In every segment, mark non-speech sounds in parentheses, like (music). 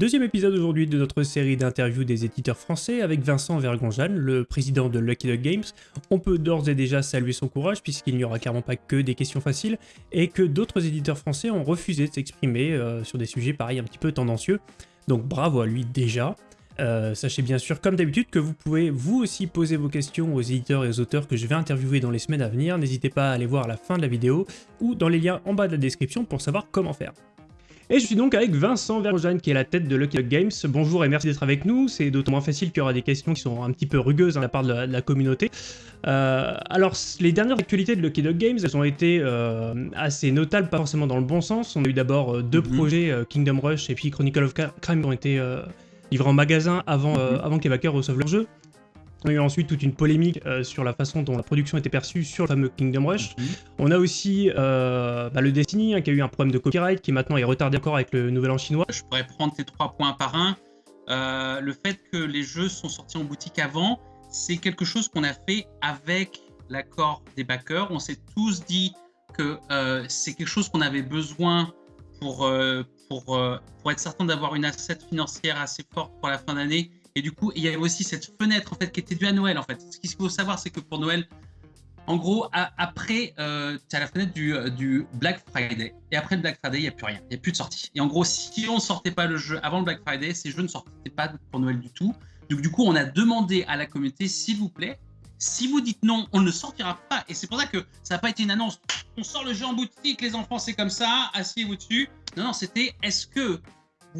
Deuxième épisode aujourd'hui de notre série d'interviews des éditeurs français avec Vincent Vergonjane, le président de Lucky Duck Games. On peut d'ores et déjà saluer son courage puisqu'il n'y aura clairement pas que des questions faciles et que d'autres éditeurs français ont refusé de s'exprimer euh, sur des sujets pareils un petit peu tendancieux. Donc bravo à lui déjà. Euh, sachez bien sûr, comme d'habitude, que vous pouvez vous aussi poser vos questions aux éditeurs et aux auteurs que je vais interviewer dans les semaines à venir. N'hésitez pas à aller voir la fin de la vidéo ou dans les liens en bas de la description pour savoir comment faire. Et je suis donc avec Vincent Verjane qui est la tête de Lucky Duck Games. Bonjour et merci d'être avec nous. C'est d'autant moins facile qu'il y aura des questions qui sont un petit peu rugueuses de la part de la, communauté. Euh, alors, les dernières actualités de Lucky Duck Games, elles ont été euh, assez notables, pas forcément dans le bon sens. On a eu d'abord euh, deux mhm. projets, Kingdom Rush et puis Chronicle of Crime, qui ont été livrés en magasin avant, mhm. avant que les backers reçoivent leur jeu. On a eu ensuite toute une polémique euh, sur la façon dont la production était perçue sur le fameux Kingdom Rush. Mhm. On a aussi euh, bah, le Destiny hein, qui a eu un problème de copyright qui maintenant est retardé encore avec le nouvel an chinois. Je pourrais prendre ces trois points par un. Euh, le fait que les jeux sont sortis en boutique avant, c'est quelque chose qu'on a fait avec l'accord des backers. On s'est tous dit que c'est quelque chose qu'on avait besoin pour, pour, pour être certain d'avoir une asset financière assez forte pour la fin d'année et du coup, il y avait aussi cette fenêtre en fait qui était due à Noël en fait. Ce qu'il faut savoir, c'est que pour Noël, en gros, après, euh, tu as la fenêtre du, euh, du, Black Friday. Et après le Black Friday, il n'y a plus rien. Il n'y a plus de sortie. Et en gros, si on ne sortait pas le jeu avant le Black Friday, ces jeux ne sortaient pas pour Noël du tout. Donc du coup, on a demandé à la communauté, s'il vous plaît, si vous dites non, on ne sortira pas. Et c'est pour ça que ça n'a pas été une annonce. On sort le jeu en boutique, les enfants, c'est comme ça, asseyez-vous dessus. Non, non, c'était est-ce que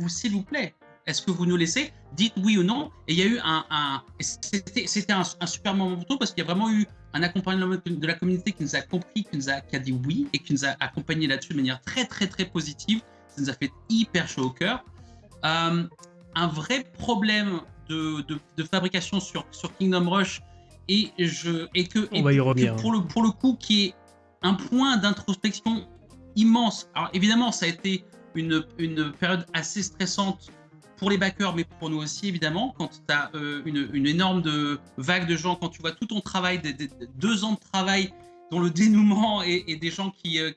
s'il vous plaît, est-ce que vous nous laissez? Dites oui ou non. Et il y a eu un... C'était un, un, super moment pour parce qu'il y a vraiment eu un accompagnement de la communauté qui nous a compris, qui, nous a, qui a dit oui et qui nous a accompagné là-dessus de manière très très très positive. Ça nous a fait hyper chaud au cœur. Euh, un vrai problème de, de, fabrication sur, sur Kingdom Rush et, je, et que, On va y revenir. pour, le, pour le coup qui est un point d'introspection immense. Alors évidemment, ça a été une, une période assez stressante pour les backers, mais pour nous aussi, évidemment, quand tu as euh, une, énorme vague de gens, quand tu vois tout ton travail, deux ans de travail, dont le (laughs) dénouement et, des gens qui, euh,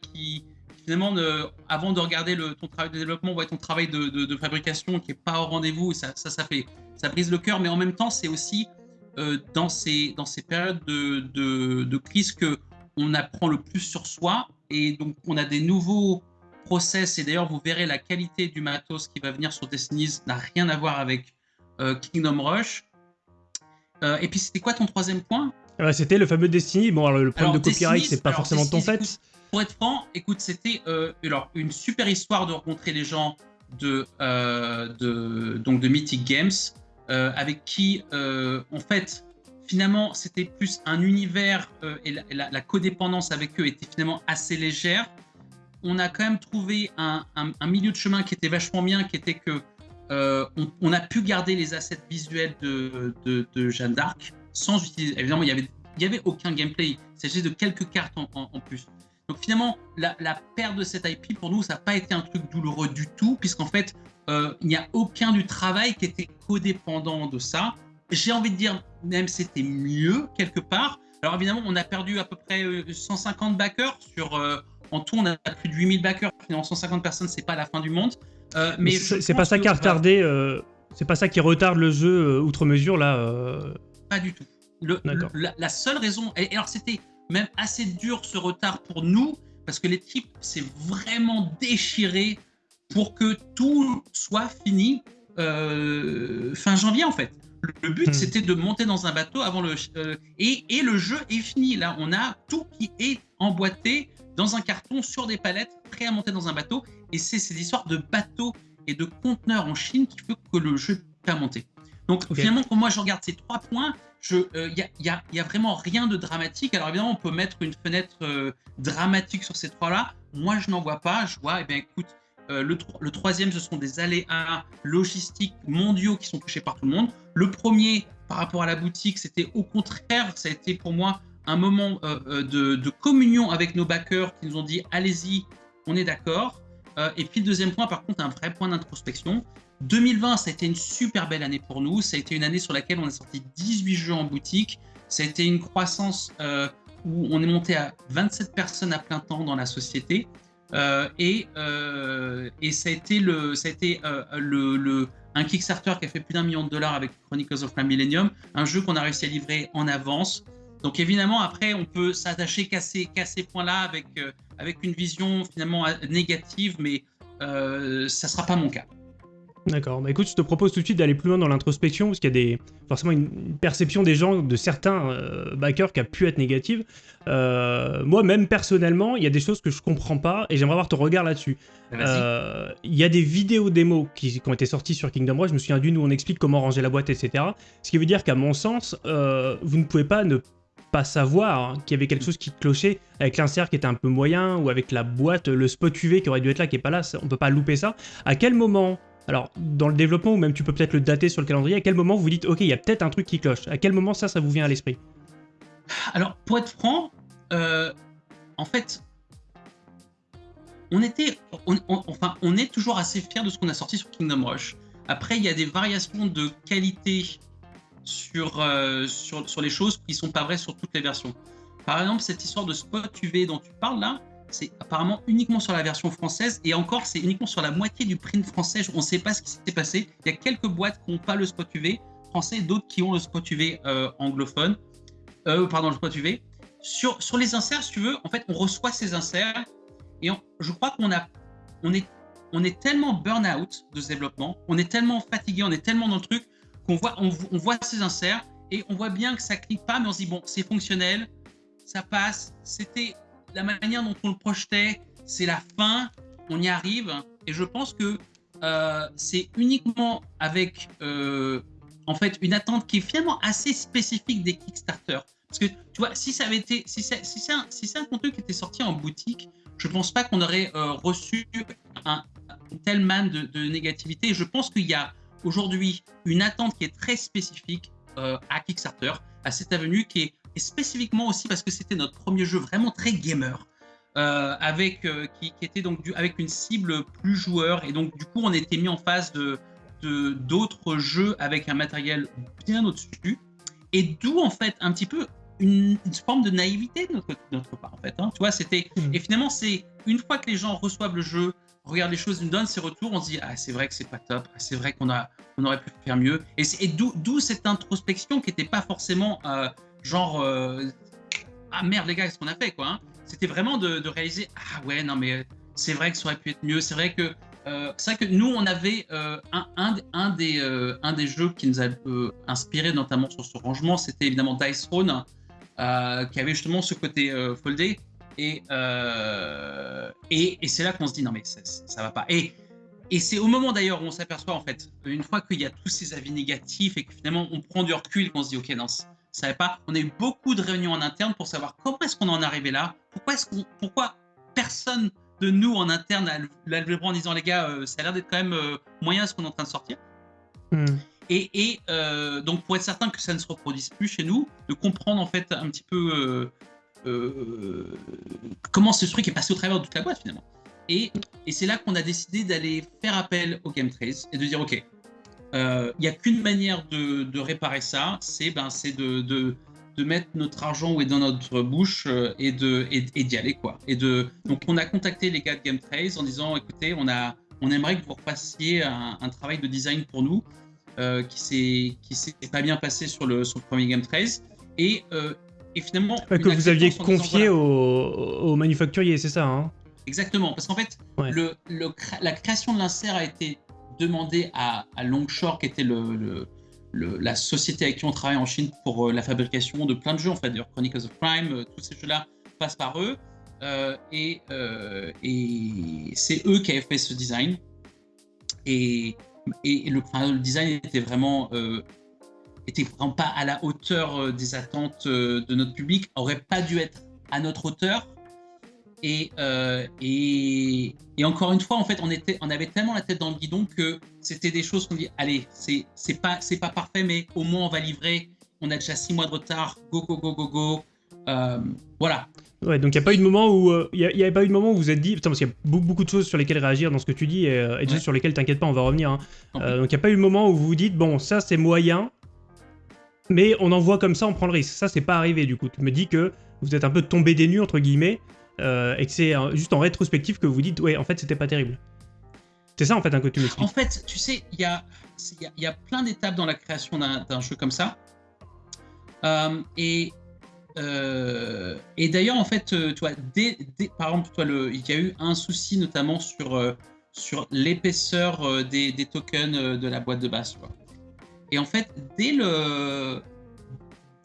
finalement, avant de regarder ton travail de développement, voient ton travail de, fabrication qui n'est pas au rendez-vous, ça, ça, fait, ça brise le cœur, mais en même temps, c'est aussi euh, dans, ces, dans ces périodes de, de, crise que on apprend le plus sur soi, et donc on a des nouveaux process, et d'ailleurs vous verrez la qualité du matos qui va venir sur Destiny n'a rien à voir avec euh, Kingdom Rush. Euh, et puis c'était quoi ton troisième point? Ah bah, C'était le fameux Destiny. Bon, alors, le problème de copyright, c'est pas forcément ton fait. pour être franc, écoute, c'était euh, alors une super histoire de rencontrer les gens de, de, donc de Mythic Games, avec qui, en fait, finalement, c'était plus un univers et la, la, codépendance avec eux était finalement assez légère on a quand même trouvé un, milieu de chemin qui était vachement bien, qui était que euh, on, a pu garder les assets visuels de, Jeanne d'Arc sans utiliser. Évidemment, il n'y avait, y avait aucun gameplay. Il s'agissait de quelques cartes en, plus. Donc finalement, la, perte de cette IP, pour nous, ça n'a pas été un truc douloureux du tout, puisqu'en fait, euh, il n'y a aucun du travail qui était codépendant de ça. J'ai envie de dire, même c'était mieux quelque part. Alors évidemment, on a perdu à peu près 150 euh, backers sur en tout, on a plus de 8000 backers. Finalement, 150 personnes, c'est pas la fin du monde. Euh, mais c'est pas ça qui a retardé. Euh, c'est pas ça qui retarde le jeu euh, outre mesure là. Pas du tout. la, seule raison. Et, alors, c'était même assez dur ce retard pour nous parce que l'équipe s'est vraiment déchirée pour que tout soit fini fin janvier en fait. Le but, hmm. c'était de monter dans un bateau avant le... et, et, le jeu est fini. Là, on a tout qui est emboîté dans un carton sur des palettes, prêt à monter dans un bateau. Et c'est ces histoires de bateaux et de conteneurs en Chine qui fait que le jeu peut monter. Donc finalement, quand moi je regarde ces trois points, il n'y euh, y, a, a, vraiment rien de dramatique. Alors évidemment, on peut mettre une fenêtre euh, dramatique sur ces trois-là. Moi, je n'en vois pas. Je vois, eh bien écoute, euh, le, le, troisième, ce sont des aléas logistiques mondiaux qui sont touchés par tout le monde. Le premier, par rapport à la boutique, c'était au contraire, ça a été pour moi un moment euh, euh, de, communion avec nos backers qui nous ont dit allez-y, on est d'accord. Euh, et puis le deuxième point, par contre, un vrai point d'introspection. 2020, ça a été une super belle année pour nous. Ça a été une année sur laquelle on a sorti 18 jeux en boutique. Ça a été une croissance où on est monté à 27 personnes à plein temps dans la société. et, et ça a été, le, ça a été le, un Kickstarter qui a fait plus d'un million de dollars avec Chronicles of Millennium, un jeu qu'on a réussi à livrer en avance. Donc évidemment, après, on peut s'attacher qu'à ces, ces points-là avec, avec une vision finalement négative, mais euh, ça sera pas mon cas. D'accord. Bah écoute, je te propose tout de suite d'aller plus loin dans l'introspection, parce qu'il y a des, forcément une perception des gens, de certains euh, backers qui a pu être négative. Euh, moi, même personnellement, il y a des choses que je comprends pas, et j'aimerais avoir ton regard là-dessus. Bah, il y a des vidéos démos qui, qui, ont été sorties sur Kingdom Rush, je me souviens d'une où on explique comment ranger la boîte, etc. Ce qui veut dire qu'à mon sens, vous ne pouvez pas ne pas savoir hein, qu'il y avait quelque chose qui clochait avec l'insert qui était un peu moyen ou avec la boîte, le spot UV qui aurait dû être là qui est pas là, on peut pas louper ça. À quel moment alors, dans le développement, ou même tu peux peut-être le dater sur le calendrier, à quel moment vous dites, ok, il y a peut-être un truc qui cloche À quel moment ça, ça vous vient à l'esprit? Alors, pour être franc, euh, en fait, on était, enfin, on est toujours assez fiers de ce qu'on a sorti sur Kingdom Rush. Après, il y a des variations de qualité sur, euh, sur, sur, les choses qui sont pas vraies sur toutes les versions. Par exemple, cette histoire de spot UV dont tu parles là, c'est apparemment uniquement sur la version française et encore c'est uniquement sur la moitié du print français. On ne sait pas ce qui s'est passé. Il y a quelques boîtes qui n'ont pas le spot UV français, d'autres qui ont le spot UV euh, anglophone. Euh, pardon, le spot UV. Sur, sur les inserts, si tu veux, en fait, on reçoit ces inserts et je crois qu'on a, on est, on est tellement burn-out de ce développement, on est tellement fatigué, on est tellement dans le truc qu'on voit, on, voit ces inserts et on voit bien que ça clique pas, mais on se dit bon, c'est fonctionnel, ça passe. C'était la manière dont on le projetait, c'est la fin, on y arrive. Et je pense que euh, c'est uniquement avec euh, en fait une attente qui est finalement assez spécifique des Kickstarter. Parce que tu vois, si ça avait été, si c'est si un, un contenu qui était sorti en boutique, je pense pas qu'on aurait euh, reçu un, tel man de, de négativité. Je pense qu'il y a aujourd'hui une attente qui est très spécifique à Kickstarter, à cette avenue qui est et spécifiquement aussi parce que c'était notre premier jeu vraiment très gamer. Euh, avec euh, qui, était donc du, avec une cible plus joueur et donc du coup on était mis en face de d'autres jeux avec un matériel bien au-dessus et d'où en fait un petit peu une, forme de naïveté de notre, notre part en fait hein. tu vois c'était hmm. et finalement c'est une fois que les gens reçoivent le jeu regardent les choses nous donnent ses retours on se dit ah c'est vrai que c'est pas top ah, c'est vrai qu'on on aurait pu faire mieux. Et, d'où cette introspection qui n'était pas forcément euh, genre euh, ah merde les gars qu'est-ce qu'on a fait quoi hein. c'était vraiment de, réaliser ah ouais non mais c'est vrai que ça aurait pu être mieux. C'est vrai que euh, c'est vrai que nous on avait euh, un, un, un, des un des jeux qui nous a inspiré notamment sur ce rangement c'était évidemment Dice Throne qui avait justement ce côté foldé et et, et c'est là qu'on se dit non mais ça, ça va pas et et c'est au moment d'ailleurs où on s'aperçoit en fait, une fois qu'il y a tous ces avis négatifs et que finalement on prend du recul qu'on se dit ok non savait pas. On a eu beaucoup de réunions en interne pour savoir comment est-ce qu'on en est arrivé là. Pourquoi est-ce qu'on, pourquoi personne de nous en interne a levé le bras en disant les gars, euh, ça a l'air d'être quand même euh, moyen ce qu'on est en train de sortir. Hmm. Et, et euh, donc pour être certain que ça ne se reproduise plus chez nous, de comprendre en fait un petit peu comment ce truc est passé au travers de toute la boîte finalement. Et, c'est là qu'on a décidé d'aller faire appel au Game Trace et de dire ok, il euh, n'y a qu'une manière de, réparer ça, c'est ben, de, de, mettre notre argent où est dans notre bouche euh, et d'y aller. Quoi. Et donc on a contacté les gars de Game Trace en disant écoutez, on, a, on aimerait que vous repassiez un, travail de design pour nous euh, qui ne s'est pas bien passé sur le, sur le premier Game Trace. Et, et finalement. que vous aviez confié au, au, manufacturier, c'est ça hein? Exactement, parce qu'en fait, le, le, la création de l'insert a été demandé à, Longshore, qui était le, la société avec qui on travaille en Chine pour euh, la fabrication de plein de jeux, en fait, d'ailleurs Chronicles of Crime, euh, tous ces jeux-là passent par eux. Euh, et, et c'est eux qui avaient fait ce design. Et, et le, le, design était vraiment, était vraiment pas à la hauteur des attentes de notre public, aurait pas dû être à notre hauteur. Euh, et, et, encore une fois, en fait, on, était, on avait tellement la tête dans le guidon que c'était des choses qu'on dit allez, c'est pas, pas parfait, mais au moins on va livrer. On a déjà six mois de retard. Go, go, go, go, go. Euh, voilà. Ouais, donc il n'y a pas eu de moment où euh, il y, avait pas eu de moment où vous êtes dit putain parce qu'il y a beaucoup, de choses sur lesquelles réagir dans ce que tu dis et, et sur lesquelles t'inquiète pas on va revenir. Hein. donc il n'y a pas eu de moment où vous vous dites bon ça c'est moyen mais on en voit comme ça on prend le risque. Ça c'est pas arrivé du coup. Tu me dis que vous êtes un peu tombé des nues entre guillemets et que c'est juste en rétrospective que vous dites, ouais, en fait, c'était pas terrible. C'est ça, en fait, un côté En fait, tu sais, il y a, y a plein d'étapes dans la création d'un jeu comme ça. et euh, et d'ailleurs, en fait, euh, tu vois, par exemple, toi, le, il y a eu un souci notamment sur, euh, sur l'épaisseur des, des, tokens de la boîte de base. Et en fait, dès le,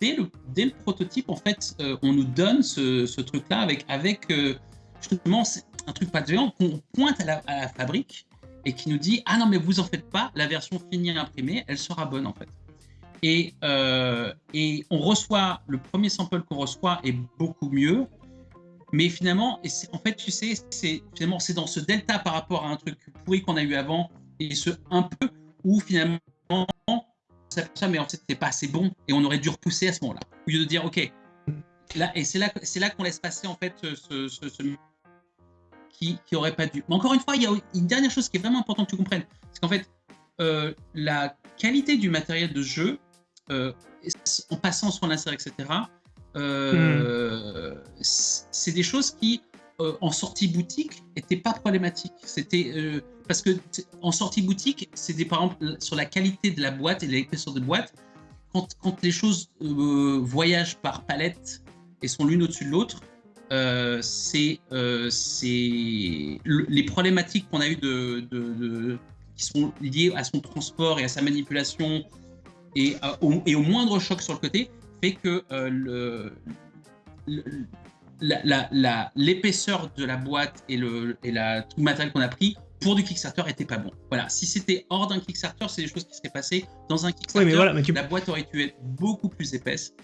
dès le, dès le prototype, en fait, on nous donne ce, ce truc-là avec, avec justement un truc pas de qu'on pointe à la, à la, fabrique et qui nous dit Ah non, mais vous en faites pas, la version finie imprimée, elle sera bonne en fait. Et, euh, et on reçoit, le premier sample qu'on reçoit est beaucoup mieux. Mais finalement, et en fait, tu sais, c'est finalement c'est dans ce delta par rapport à un truc pourri qu'on a eu avant et ce un peu où finalement ça, mais en fait, c'était pas assez bon et on aurait dû repousser à ce moment-là. Au lieu de dire, ok, là, et c'est là, c'est là qu'on laisse passer en fait ce, ce, qui, qui aurait pas dû. Mais encore une fois, il y a une dernière chose qui est vraiment importante que tu comprennes, c'est qu'en fait, euh, la qualité du matériel de jeu euh, en passant sur l'insert, etc., euh, c'est des choses qui, en sortie boutique, n'étaient pas problématiques. C'était parce que en sortie boutique, c'est par exemple sur la qualité de la boîte et l'épaisseur de boîte. Quand, quand, les choses voyagent par palette et sont l'une au-dessus de l'autre, euh, c'est les problématiques qu'on a eues de, qui sont liées à son transport et à sa manipulation et, euh, au, et, au, moindre choc sur le côté fait que euh, le, l'épaisseur de la boîte et le, et la, tout le matériel qu'on a pris pour du Kickstarter était pas bon. Voilà, si c'était hors d'un Kickstarter, c'est des choses qui seraient passées dans un Kickstarter. mais voilà, mais La boîte aurait pu être beaucoup plus épaisse.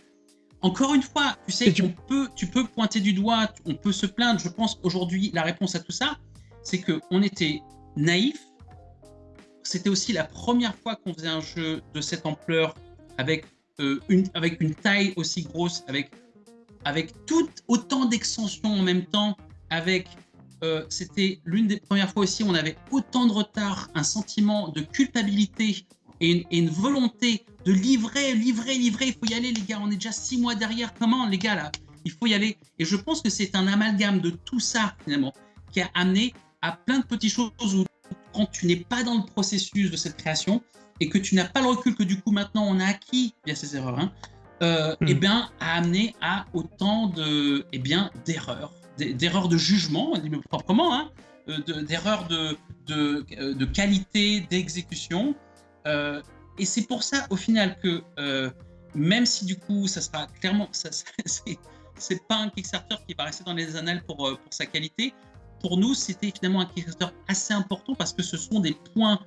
Encore une fois, tu sais, tu... peux, tu peux pointer du doigt, on peut se plaindre. Je pense aujourd'hui, la réponse à tout ça, c'est que on était naïf c'était aussi la première fois qu'on faisait un jeu de cette ampleur avec, euh, une, avec une taille aussi grosse, avec, avec tout autant d'extensions en même temps, avec euh, c'était l'une des premières fois aussi où on avait autant de retard, un sentiment de culpabilité et une, volonté de livrer, livrer, livrer. Il faut y aller, les gars. On est déjà six mois derrière. Comment, les gars, là Il faut y aller. Et je pense que c'est un amalgame de tout ça, finalement, qui a amené à plein de petites choses où quand tu n'es pas dans le processus de cette création et que tu n'as pas le recul que du coup maintenant on a acquis via ces erreurs, hein, euh, hmm. eh bien, a amené à autant de, eh bien, d'erreurs, d'erreurs de jugement, proprement, hein, euh, d'erreurs de, de, euh, de, qualité, d'exécution. et c'est pour ça, au final, que même si du coup, ça sera clairement, (laughs) c'est pas un Kickstarter qui va rester dans les annales pour, pour sa qualité, pour nous, c'était finalement un Kickstarter assez important parce que ce sont des points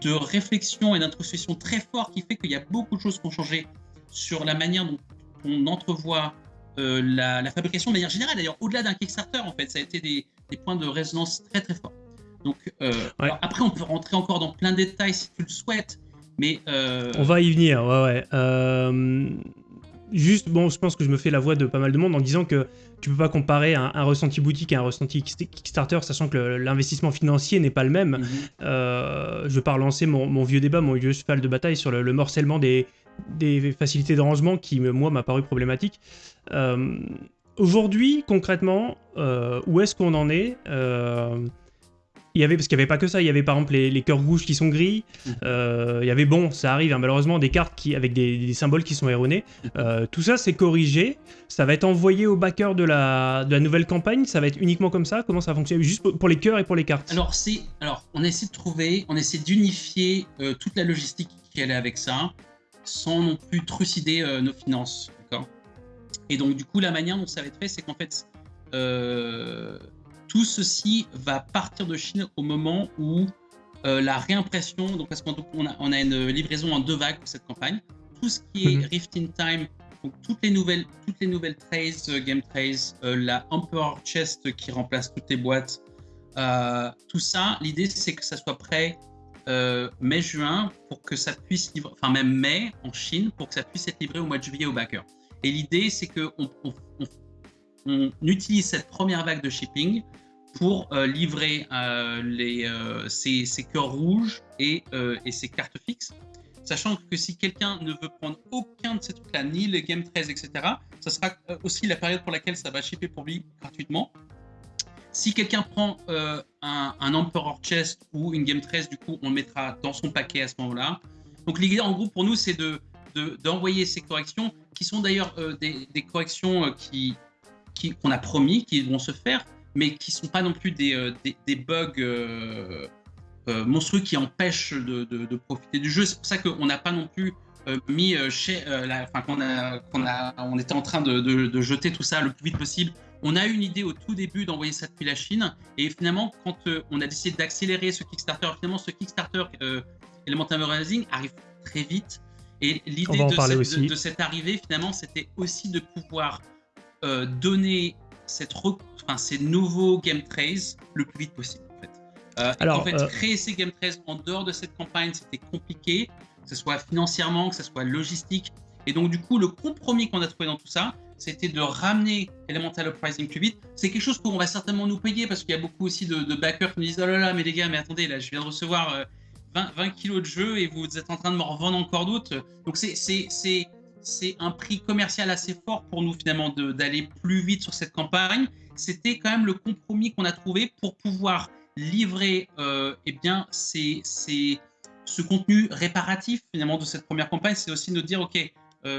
de réflexion et d'introspection très forts qui fait qu'il y a beaucoup de choses qui ont changé sur la manière dont on entrevoit euh, la, fabrication de manière générale. D'ailleurs, au-delà d'un Kickstarter, en fait, ça a été des, points de résonance très très forts. Donc, euh, après, on peut rentrer encore dans plein de détails si tu le souhaites, mais... Euh, on va y venir, ouais, ouais juste, bon, je pense que je me fais la voix de pas mal de monde en disant que tu peux pas comparer un, ressenti boutique à un ressenti Kickstarter, sachant que l'investissement financier n'est pas le même. Mhm. Euh, je vais pas relancer mon, vieux débat, mon vieux cheval de bataille sur le, morcellement des, des, facilités de rangement qui, moi, m'a paru problématique. Euh, aujourd'hui, concrètement, euh, où est-ce qu'on en est il y avait, parce qu'il n'y avait pas que ça, il y avait par exemple les, cœurs rouges qui sont gris, euh, il y avait, bon, ça arrive, hein, malheureusement, des cartes qui, avec des, symboles qui sont erronés. Euh, tout ça, c'est corrigé, ça va être envoyé au backer de la, de la nouvelle campagne, ça va être uniquement comme ça, comment ça fonctionne? Juste pour, les cœurs et pour les cartes. Alors, alors on essaie de trouver, on essaie d'unifier euh, toute la logistique qui allait avec ça, sans non plus trucider nos finances, Et donc, du coup, la manière dont ça va être fait, c'est qu'en fait, tout ceci va partir de Chine au moment où euh, la réimpression, donc parce qu'on a, on a, une livraison en deux vagues pour cette campagne, tout ce qui est mhm. Rift in Time, donc toutes les nouvelles, toutes les nouvelles trays, euh, game trays, euh, la Emperor Chest qui remplace toutes les boîtes, tout ça, l'idée c'est que ça soit prêt mai-juin pour que ça puisse livrer, enfin même mai en Chine pour que ça puisse être livré au mois de juillet au backer. Et l'idée c'est que on, on utilise cette première vague de shipping pour euh, livrer euh, les, euh, ces, cœurs rouges et, et, ces cartes fixes. Sachant que si quelqu'un ne veut prendre aucun de ces trucs-là, ni les Game 13, etc., ça sera aussi la période pour laquelle ça va shipper pour lui gratuitement. Si quelqu'un prend un, un, Emperor Chest ou une Game 13, du coup, on le mettra dans son paquet à ce moment-là. Donc l'idée, en gros, pour nous, c'est de d'envoyer ces corrections, qui sont d'ailleurs des, des, corrections qui qu'on a promis, qui vont se faire, mais qui sont pas non plus des, bugs monstrueux qui empêchent de, de, profiter du jeu. C'est pour ça qu'on n'a pas non plus euh, mis euh, chez euh, enfin qu'on on était en train de, de, jeter tout ça le plus vite possible. On a eu une idée au tout début d'envoyer ça depuis la Chine, et finalement, quand on a décidé d'accélérer ce Kickstarter, finalement, ce Kickstarter Elemental Rising arrive très vite. Et l'idée de, cette, de, cette arrivée, finalement, c'était aussi de pouvoir donner cette enfin, ces nouveaux Game Trays le plus vite possible. En fait. Alors, en fait, créer ces Game Trays en dehors de cette campagne, c'était compliqué que ce soit financièrement, que ce soit logistique. Et donc, du coup, le compromis qu'on a trouvé dans tout ça, c'était de ramener Elemental Uprising plus vite. C'est quelque chose qu'on va certainement nous payer parce qu'il y a beaucoup aussi de, backers qui nous disent Oh là là, mais les gars, mais attendez, là, je viens de recevoir 20, 20 kilos de jeu et vous êtes en train de me revendre encore d'autres. Donc, c'est un prix commercial assez fort pour nous, finalement, d'aller plus vite sur cette campagne. C'était quand même le compromis qu'on a trouvé pour pouvoir livrer euh, eh bien, ces, ce contenu réparatif finalement de cette première campagne, c'est aussi de dire, ok, euh,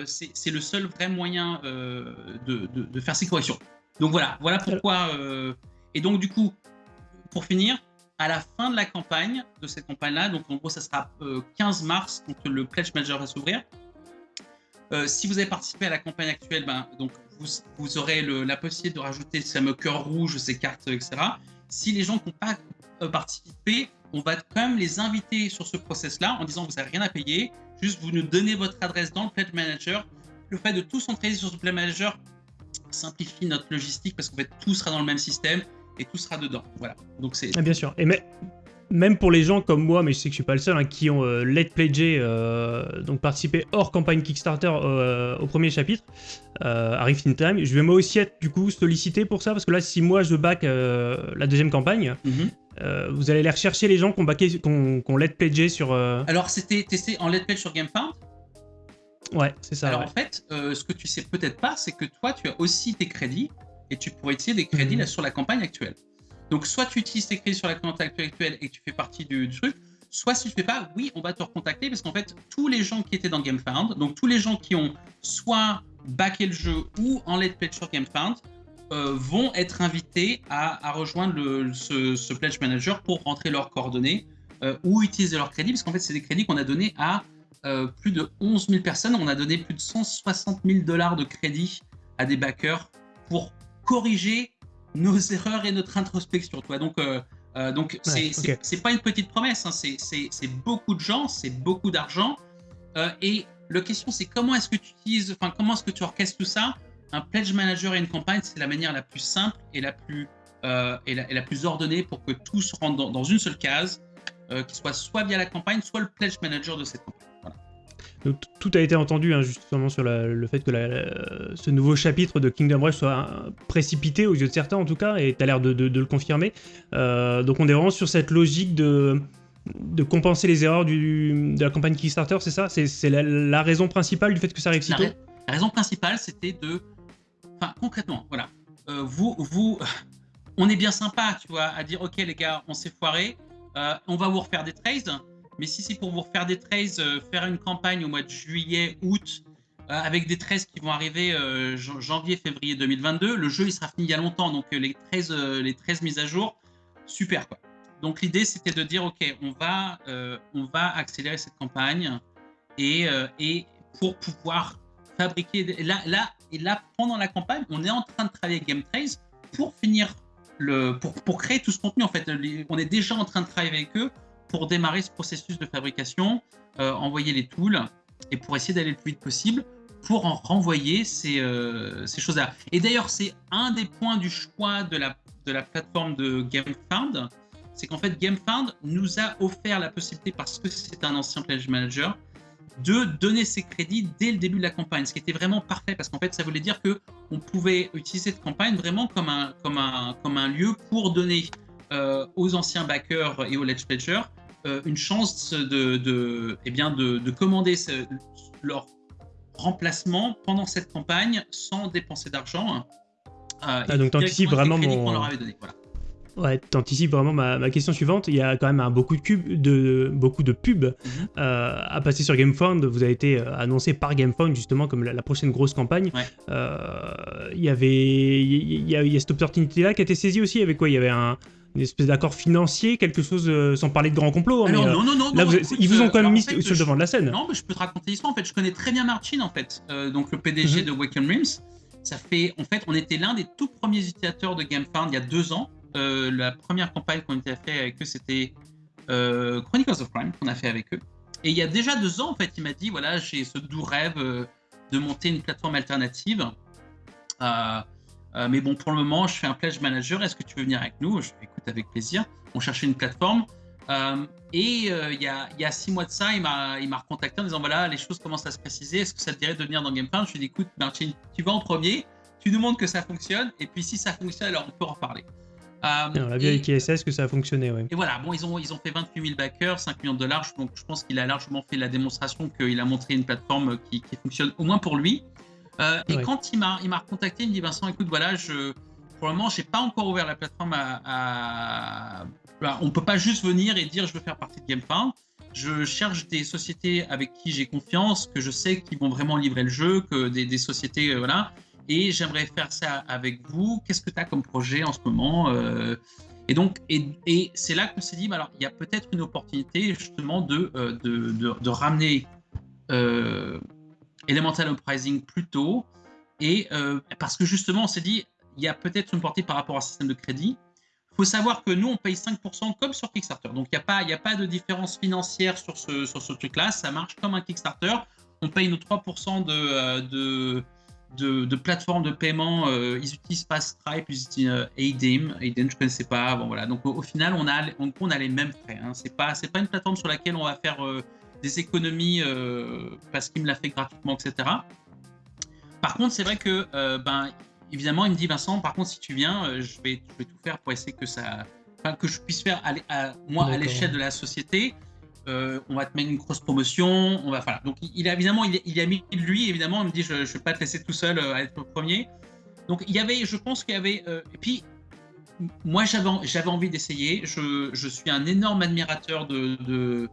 c'est le seul vrai moyen euh, de, faire ces corrections. Donc voilà, voilà pourquoi. Euh, et donc du coup, pour finir, à la fin de la campagne, de cette campagne-là, donc en gros ça sera 15 mars quand le Pledge Manager va s'ouvrir. si vous avez participé à la campagne actuelle, ben, donc vous, aurez la possibilité de rajouter ce fameux cœur rouge, ces cartes, etc. Si les gens n'ont pas participé, on va quand même les inviter sur ce process-là en disant vous n'avez rien à payer, juste vous nous donnez votre adresse dans le Pledge Manager. Le fait de tout centraliser sur ce Pledge Manager simplifie notre logistique parce qu'en fait tout sera dans le même système et tout sera dedans. Voilà. Donc c'est. Ah, bien sûr. Et mais même pour les gens comme moi, mais je sais que je suis pas le seul, hein, qui ont euh, let pledger, euh, donc participé hors campagne Kickstarter euh, au premier chapitre, arrive in time. Je vais moi aussi être du coup sollicité pour ça parce que là, si moi je back la deuxième campagne, mhm. vous allez aller rechercher les gens qui ont backé, qu'on let pledgé sur. Alors c'était testé en let pledge sur GameFound. Ouais, c'est ça. Alors en fait, ce que tu sais peut-être pas, c'est que toi, tu as aussi tes crédits et tu pourrais utiliser des crédits mhm. là, sur la campagne actuelle. Donc, soit tu utilises tes crédits sur la compte actuelle et tu fais partie du, truc, soit si tu fais pas, oui, on va te recontacter parce qu'en fait, tous les gens qui étaient dans GameFound, donc tous les gens qui ont soit backé le jeu ou en let's pledge sur GameFound, euh, vont être invités à, rejoindre le, ce, Pledge Manager pour rentrer leurs coordonnées euh, ou utiliser leurs crédits, parce qu'en fait, c'est des crédits qu'on a donnés à euh, plus de 11 000 personnes. On a donné plus de 160 000 dollars de crédits à des backers pour corriger nos (laughs) erreurs et notre introspection. Toi. Donc, donc c'est pas une petite promesse, hein. c'est beaucoup de gens, c'est beaucoup d'argent. Et la question, c'est comment est-ce que tu utilises, enfin, comment est-ce que tu orchestres tout ça Un pledge manager et une campagne, c'est la manière la plus simple et la plus, et la, la, plus ordonnée pour que tout se rentre dans, dans une seule case, qui soit soit via la campagne, soit le pledge manager de cette campagne. Tout a été entendu hein, justement sur le fait que ce nouveau chapitre de Kingdom Rush soit précipité aux yeux de certains en tout cas, et tu as l'air de, le confirmer. Euh, donc on est vraiment sur cette logique de, de compenser les erreurs du, de la campagne Kickstarter, c'est ça? C'est la, raison principale du fait que ça arrive si tôt? La raison principale, c'était de... Enfin, concrètement, voilà. Euh, vous, vous, (laughs) on est bien sympa, tu vois, à dire, ok les gars, on s'est foiré, euh, on va vous refaire des trades, mais si c'est pour vous refaire des trades, euh, faire une campagne au mois de juillet, août, euh, avec des trades qui vont arriver janvier, février 2022, le jeu il sera fini il y a longtemps, donc les 13, les 13 mises à jour, super quoi. Donc l'idée c'était de dire ok, on va, on va accélérer cette campagne et, et pour pouvoir fabriquer là, là et là pendant la campagne, on est en train de travailler Game Trace pour finir le pour, pour créer tout ce contenu en fait. On est déjà en train de travailler avec eux pour démarrer ce processus de fabrication, euh, envoyer les tools et pour essayer d'aller le plus vite possible pour en renvoyer ces, euh, ces choses-là. Et d'ailleurs, c'est un des points du choix de la, de la plateforme de GameFound, c'est qu'en fait, GameFound nous a offert la possibilité, parce que c'est un ancien pledge manager, de donner ses crédits dès le début de la campagne, ce qui était vraiment parfait, parce qu'en fait, ça voulait dire que on pouvait utiliser cette campagne vraiment comme un, comme un, comme un lieu pour donner euh, aux anciens backers et aux Ledge Pledgers euh, une chance de, de, eh bien de, de commander leur remplacement pendant cette campagne sans dépenser d'argent. Euh, ah, donc tu anticipes vraiment mon... voilà. Ouais, t'anticipes vraiment ma, question suivante. Il y a quand même un, beaucoup, de cubes, de, beaucoup de pubs mhm. euh, à passer sur GameFound. Vous avez été euh, annoncé par GameFound justement comme la, prochaine grosse campagne. Euh, il y avait il y, a, cette opportunité-là qui a été saisie aussi. Avec quoi? Il y avait un, une espèce d'accord financier, quelque chose sans parler de grand complot. Hein, non, non, non, là, ils vous ont quand même mis sur le devant de la scène. Non, mais je peux te raconter l'histoire. En fait, je connais très bien Martin, en fait, donc le PDG mhm. de Waken Rims. Ça fait, en fait, on était l'un des tout premiers utilisateurs de GameFound il y a deux ans. Euh, la première campagne qu'on a fait avec eux, c'était euh, Chronicles of Crime qu'on a fait avec eux. Et il y a déjà deux ans, en fait, il m'a dit voilà, j'ai ce doux rêve euh, de monter une plateforme alternative. mais bon, pour le moment, je fais un pledge manager. Est-ce que tu veux venir avec nous? Je écoute avec plaisir. On cherchait une plateforme. et il, y a, six mois de ça, il m'a recontacté en disant voilà, les choses commencent à se préciser. Est-ce que ça te dirait de venir dans GameFound Je lui ai dit écoute, Martin, tu vas en premier, tu nous montres que ça fonctionne. Et puis si ça fonctionne, alors on peut en reparler. Euh, on l'a avec ISS que ça a fonctionné, Et voilà, bon, ils ont, ils ont fait 28 000 backers, 5 millions de dollars, donc je pense qu'il a largement fait la démonstration qu'il a montré une plateforme qui, fonctionne au moins pour lui. Euh, et quand il m'a, il m'a recontacté, il me dit Vincent, écoute, voilà, je, pour le moment, j'ai pas encore ouvert la plateforme à, on peut pas juste venir et dire je veux faire partie de GameFound. Je cherche des sociétés avec qui j'ai confiance, que je sais qu'ils vont vraiment livrer le jeu, que des, des sociétés, euh, voilà, et j'aimerais faire ça avec vous. Qu'est-ce que tu as comme projet en ce moment euh? Et donc, et, c'est là qu'on s'est dit, alors, il y a peut-être une opportunité justement de, euh, de, de, ramener euh, Elemental Uprising plus tôt. Et parce que justement, on s'est dit, il y a peut-être une portée par rapport au système de crédit. Il faut savoir que nous, on paye 5% comme sur Kickstarter. Donc, il n'y a, pas, a pas de différence financière sur ce, sur ce truc-là. Ça marche comme un Kickstarter. On paye nos 3% de, de, de, plateformes de paiement. Euh, ils utilisent pas Stripe, ils utilisent euh, Adim. Adim, je connaissais pas. Bon, voilà. Donc au, final, on a, on, on, a les mêmes frais. Hein. Pas, c'est pas une plateforme sur laquelle on va faire euh, des économies parce qu'il me l'a fait gratuitement, etc. Par contre, c'est vrai que, ben, évidemment, il me dit Vincent, par contre, si tu viens, je vais, je vais tout faire pour essayer que ça, que je puisse faire à, moi à l'échelle de la société. Euh, on va te mettre une grosse promotion, on va, voilà. Donc il, a évidemment, il, a mis lui, évidemment, il me dit, je ne vais pas te laisser tout seul euh, à être le premier. Donc il y avait, je pense qu'il y avait, euh, et puis moi j'avais, envie d'essayer. Je, suis un énorme admirateur de, de,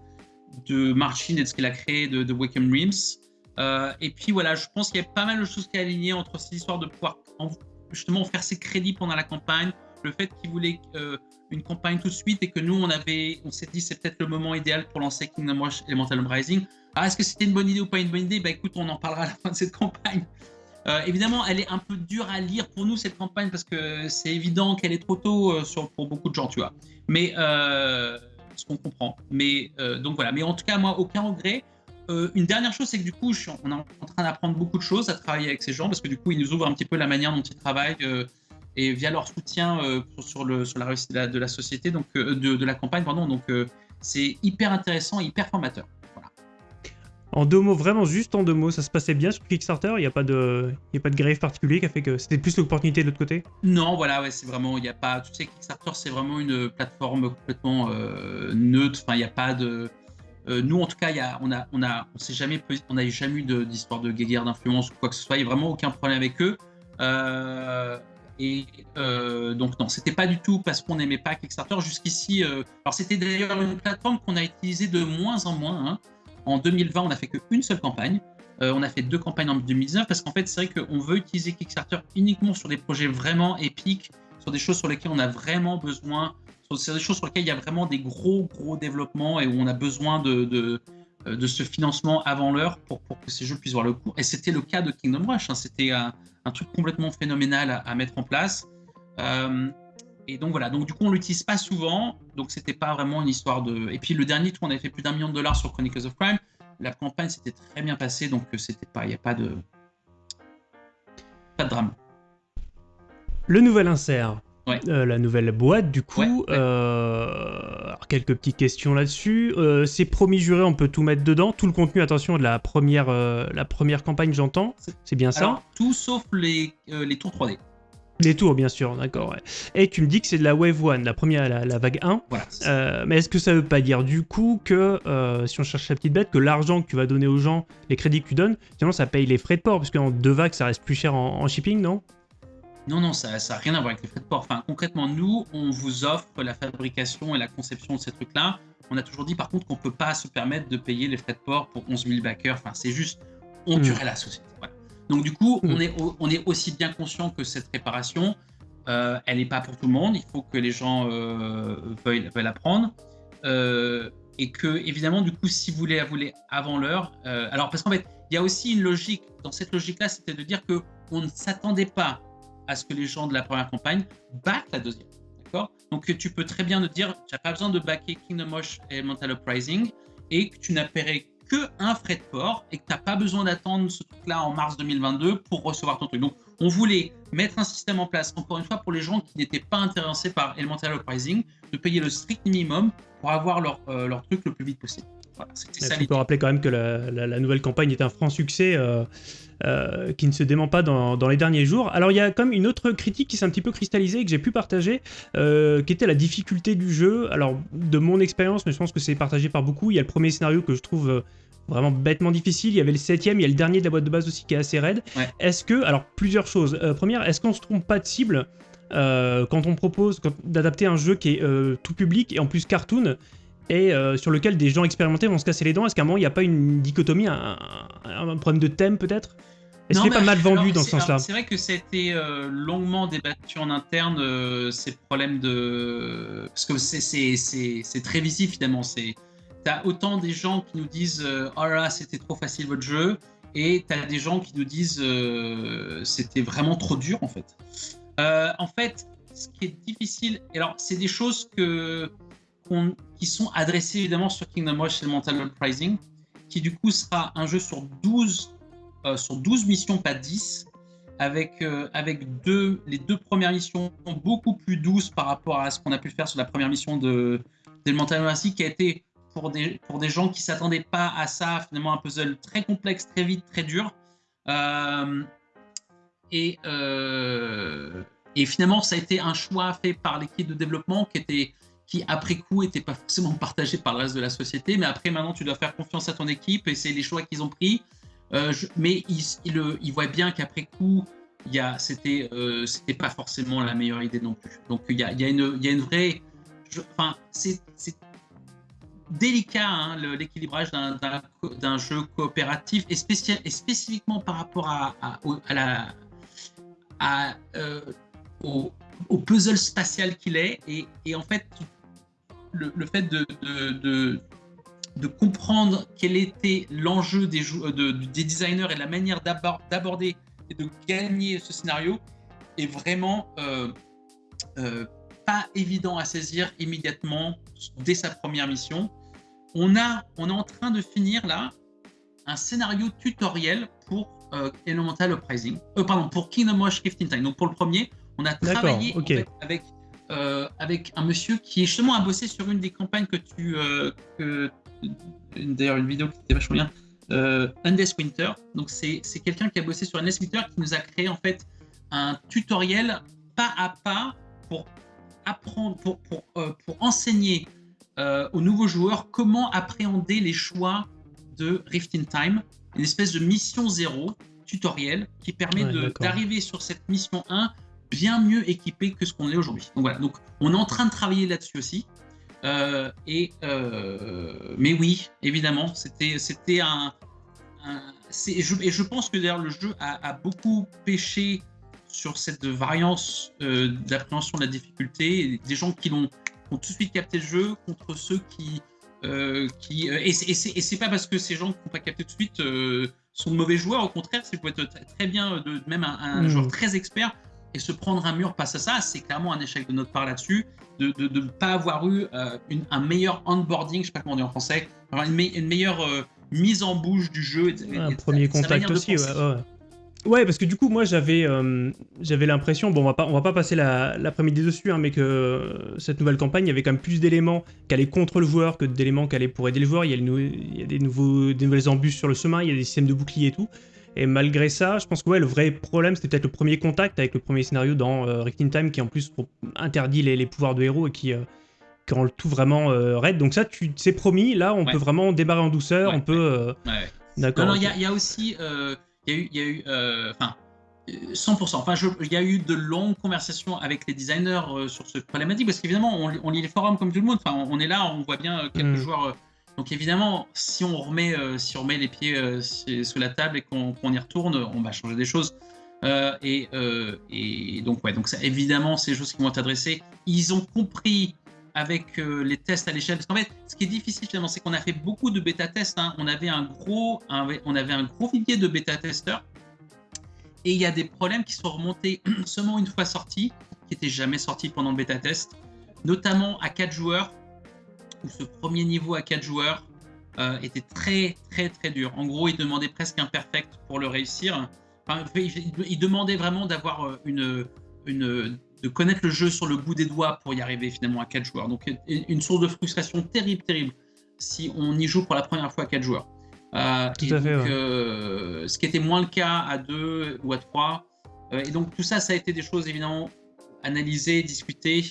de Marcin et de ce qu'il a créé de, de Wickham Rims. et puis voilà, je pense qu'il y a pas mal de choses qui alignées entre cette histoire de pouvoir justement faire ses crédits pendant la campagne, le fait qu'il voulait une campagne tout de suite et que nous, on avait, on s'est dit c'est peut-être le moment idéal pour lancer Kingdom Rush Elemental Rising. Ah, est-ce que c'était une bonne idée ou pas une bonne idée? Bah écoute, on en parlera à la fin de cette campagne. Euh, évidemment, elle est un peu dure à lire pour nous cette campagne parce que c'est évident qu'elle est trop tôt euh, sur, pour beaucoup de gens, tu vois. Mais euh, ce qu'on comprend. Mais donc voilà. Mais en tout cas, moi, aucun regret. une dernière chose, c'est que du coup, on est en train d'apprendre beaucoup de choses à travailler avec ces gens parce que du coup, ils nous ouvrent un petit peu la manière dont ils travaillent et via leur soutien euh, sur, le, sur la réussite de la, société, donc euh, de, la campagne, pardon. Donc euh, c'est hyper intéressant hyper formateur. Voilà. En deux mots, vraiment juste en deux mots, ça se passait bien sur Kickstarter? Il n'y a, pas de, y a pas de grève particulier qui a fait que c'était plus l'opportunité de l'autre côté? Non, voilà, ouais, c'est vraiment, il n'y a pas, tu sais, Kickstarter c'est vraiment une plateforme complètement neutre, enfin il n'y a pas de... nous, en tout cas, y a, on a, on a, on s'est jamais, on n'a jamais eu d'histoire de, de guéguerre d'influence ou quoi que ce soit. Il n'y a vraiment aucun problème avec eux. Euh, et euh, donc non, c'était pas du tout parce qu'on n'aimait pas Kickstarter. Jusqu'ici, euh, alors c'était d'ailleurs une plateforme qu'on a utilisée de moins en moins. Hein. En 2020, on n'a fait qu'une seule campagne. Euh, on a fait deux campagnes en 2019 parce qu'en fait, c'est vrai qu'on veut utiliser Kickstarter uniquement sur des projets vraiment épiques, sur des choses sur lesquelles on a vraiment besoin, sur des choses sur lesquelles il y a vraiment des gros, gros développements et où on a besoin de, de, ce financement avant l'heure pour, pour, que ces jeux puissent voir le coup. Et c'était le cas de Kingdom Rush. Hein. C'était un, un truc complètement phénoménal à, mettre en place. Euh, et donc voilà, donc du coup on l'utilise pas souvent, donc c'était pas vraiment une histoire de. Et puis le dernier tour, on avait fait plus d'un million de dollars sur Chronicles of Crime. La campagne s'était très bien passée, donc euh, c'était pas, il n'y a pas de, pas de drame. Le nouvel insert. Euh, la nouvelle boîte, du coup. Euh, quelques petites questions là-dessus. Euh, c'est promis juré, on peut tout mettre dedans. Tout le contenu, attention, de la première, la première campagne, j'entends. C'est bien ça Tout sauf les, les tours 3D. Les tours, bien sûr, d'accord. Et tu me dis que c'est de la Wave 1, la première, la, vague 1. Voilà, mais est-ce que ça veut pas dire du coup que, si on cherche la petite bête, que l'argent que tu vas donner aux gens, les crédits que tu donnes, finalement ça paye les frais de port, parce qu'en deux vagues ça reste plus cher en shipping, non? Non, non, ça n'a rien à voir avec les frais de port. Enfin, concrètement, nous, on vous offre la fabrication et la conception de ces trucs-là. On a toujours dit, par contre, qu'on ne peut pas se permettre de payer les frais de port pour 11 000 backers. Enfin, c'est juste, on tuerait la société. Donc, du coup, on, est, on est aussi bien conscient que cette réparation, euh, elle n'est pas pour tout le monde. Il faut que les gens euh, veuillent, veuillent, la prendre. Euh, et que, évidemment, du coup, si vous voulez la voulez avant l'heure, alors parce qu'en fait, il y a aussi une logique. Dans cette logique-là, c'était de dire que on ne s'attendait pas à ce que les gens de la première campagne battent la deuxième. D'accord? Donc, tu peux très bien te dire, tu n'as pas besoin de backer Kingdom Rush Elemental Uprising et que tu n'as payé que un frais de port et que tu n'as pas besoin d'attendre ce truc-là en mars 2022 pour recevoir ton truc. Donc, on voulait mettre un système en place, encore une fois, pour les gens qui n'étaient pas intéressés par Elemental Uprising, de payer le strict minimum pour avoir leur, euh, leur truc le plus vite possible. Voilà, ça, on peut rappeler quand même que la, la, nouvelle campagne est un franc succès. Euh, euh, qui ne se dément pas dans, les derniers jours. Alors il y a comme une autre critique qui s'est un petit peu cristallisée et que j'ai pu partager, euh, qui était la difficulté du jeu. Alors de mon expérience, mais je pense que c'est partagé par beaucoup, il y a le premier scénario que je trouve vraiment bêtement difficile, il y avait le septième, il y a le dernier de la boîte de base aussi qui est assez raide. Est-ce que, alors plusieurs choses. première, est-ce qu'on se trompe pas de cible quand on propose d'adapter un jeu qui est tout public et en plus cartoon et sur lequel des gens expérimentés vont se casser les dents Est-ce qu'à un moment il n'y a pas une dichotomie, un problème de thème peut-être? Est-ce qu'il est pas mal vendu dans ce sens-là? C'est vrai que c'était euh, longuement débattu en interne, euh, ces problèmes de. Parce que c'est très visible finalement. T'as autant des gens qui nous disent euh, Oh là c'était trop facile votre jeu, et t'as des gens qui nous disent C'était vraiment trop dur en fait. en fait, ce qui est difficile, alors c'est des choses que, sont adressées évidemment sur Kingdom Rush Elemental Uprising, qui du coup sera un jeu sur 12 euh, sur 12 missions, pas 10, avec, euh, avec deux, les deux premières missions beaucoup plus douces par rapport à ce qu'on a pu faire sur la première mission de d'Elemental Mercy, qui a été pour des, pour des gens qui ne s'attendaient pas à ça, finalement un puzzle très complexe, très vite, très dur. Euh, et, et finalement, ça a été un choix fait par l'équipe de développement qui était qui après coup n'était pas forcément partagé par le reste de la société, mais après maintenant tu dois faire confiance à ton équipe et c'est les choix qu'ils ont pris. Euh, mais il, il, voit bien qu'après coup, c'était euh, pas forcément la meilleure idée non plus. Donc il y a, y a, y a une vraie. Enfin, c'est délicat hein, l'équilibrage d'un jeu coopératif et, et spécifiquement par rapport à, à, la, à, euh, au, au, puzzle spatial qu'il est. Et, et, en fait, le, le fait de, de, de comprendre quel était l'enjeu des, de, des designers et la manière d'aborder et de gagner ce scénario est vraiment euh, euh, pas évident à saisir immédiatement dès sa première mission. On, a, on est en train de finir là un scénario tutoriel pour euh, Elemental Uprising, euh, pardon, pour Kingdom Rush Rift in Time. Donc pour le premier, on a travaillé avec, avec un monsieur qui est justement à bosser sur une des campagnes que tu, que d'ailleurs une vidéo qui était vachement bien, euh, Winter. Donc c'est quelqu'un qui a bossé sur Undes Winter qui nous a créé en fait un tutoriel pas à pas pour apprendre, pour, pour, euh, pour enseigner euh, aux nouveaux joueurs comment appréhender les choix de Rift in Time, une espèce de mission zéro tutoriel qui permet d'arriver sur cette mission 1 bien mieux équipé que ce qu'on est aujourd'hui. Donc voilà, donc on est en train de travailler là-dessus aussi. Euh, et, euh, mais oui, évidemment, c'était c'était un, et, je, et je pense que d'ailleurs le jeu a, beaucoup pêché sur cette variance euh, d'appréhension de la difficulté. Des gens qui l'ont ont tout de suite capté le jeu contre ceux qui qui et c'est pas parce que ces gens qui n'ont pas capté tout de suite sont de mauvais joueurs. Au contraire, c'est peut être très bien de même un, un mmh. joueur très expert et se prendre un mur face à ça, c'est clairement un échec de notre part là-dessus, de ne pas avoir eu euh, un meilleur onboarding, je sais pas comment dire en français, une, une meilleure euh, mise en bouche du jeu. un premier contact aussi, ouais, ouais. parce que du coup, moi, j'avais euh, j'avais l'impression, bon, on va pas, on va pas passer l'après-midi dessus, hein, mais que cette nouvelle campagne, il y avait quand même plus d'éléments qui allaient contre le joueur que d'éléments qui allaient pour aider le joueur. Il y a, il y a des, nouveaux, des nouvelles embûches sur le chemin, il y a des systèmes de boucliers et tout. Et malgré ça, je pense que ouais, le vrai problème, c'était peut-être le premier contact avec le premier scénario dans euh, Rift in Time, qui en plus interdit les, pouvoirs de héros et qui, euh, rend le tout vraiment euh, raide. Donc ça, tu c'est promis, là, on peut vraiment démarrer en douceur, on peut... D'accord. Non, non, il y, a aussi... Il y a eu... Y a eu enfin, 100%. Enfin, il y a eu de longues conversations avec les designers euh, sur ce problématique parce qu'évidemment, on, lit les forums comme tout le monde. Enfin, on, est là, on voit bien euh, quelques mm. joueurs. Euh, donc évidemment, si on remet, si on remet les pieds sous la table et qu'on y retourne, on va changer des choses. Et, et, donc ouais, donc ça, évidemment, ces choses qui vont être adressées, ils ont compris avec les tests à l'échelle. Parce qu'en fait, ce qui est difficile finalement, c'est qu'on a fait beaucoup de bêta tests. Hein. On avait un gros, on avait un gros vivier de bêta testeurs et il y a des problèmes qui sont remontés (clears throat) seulement une fois sortis, qui n'étaient jamais sortis pendant le bêta test, notamment à 4 joueurs, où ce premier niveau à 4 joueurs euh, était très très très dur. En gros, il demandait presque un perfect pour le réussir. Enfin, il, demandait vraiment d'avoir euh, une, une, de connaître le jeu sur le bout des doigts pour y arriver finalement à 4 joueurs. Donc une source de frustration terrible, terrible si on y joue pour la première fois à 4 joueurs. Euh, tout à fait. Euh, ce qui était moins le cas à deux ou à trois. Euh, et donc tout ça, ça a été des choses évidemment analysées, discutées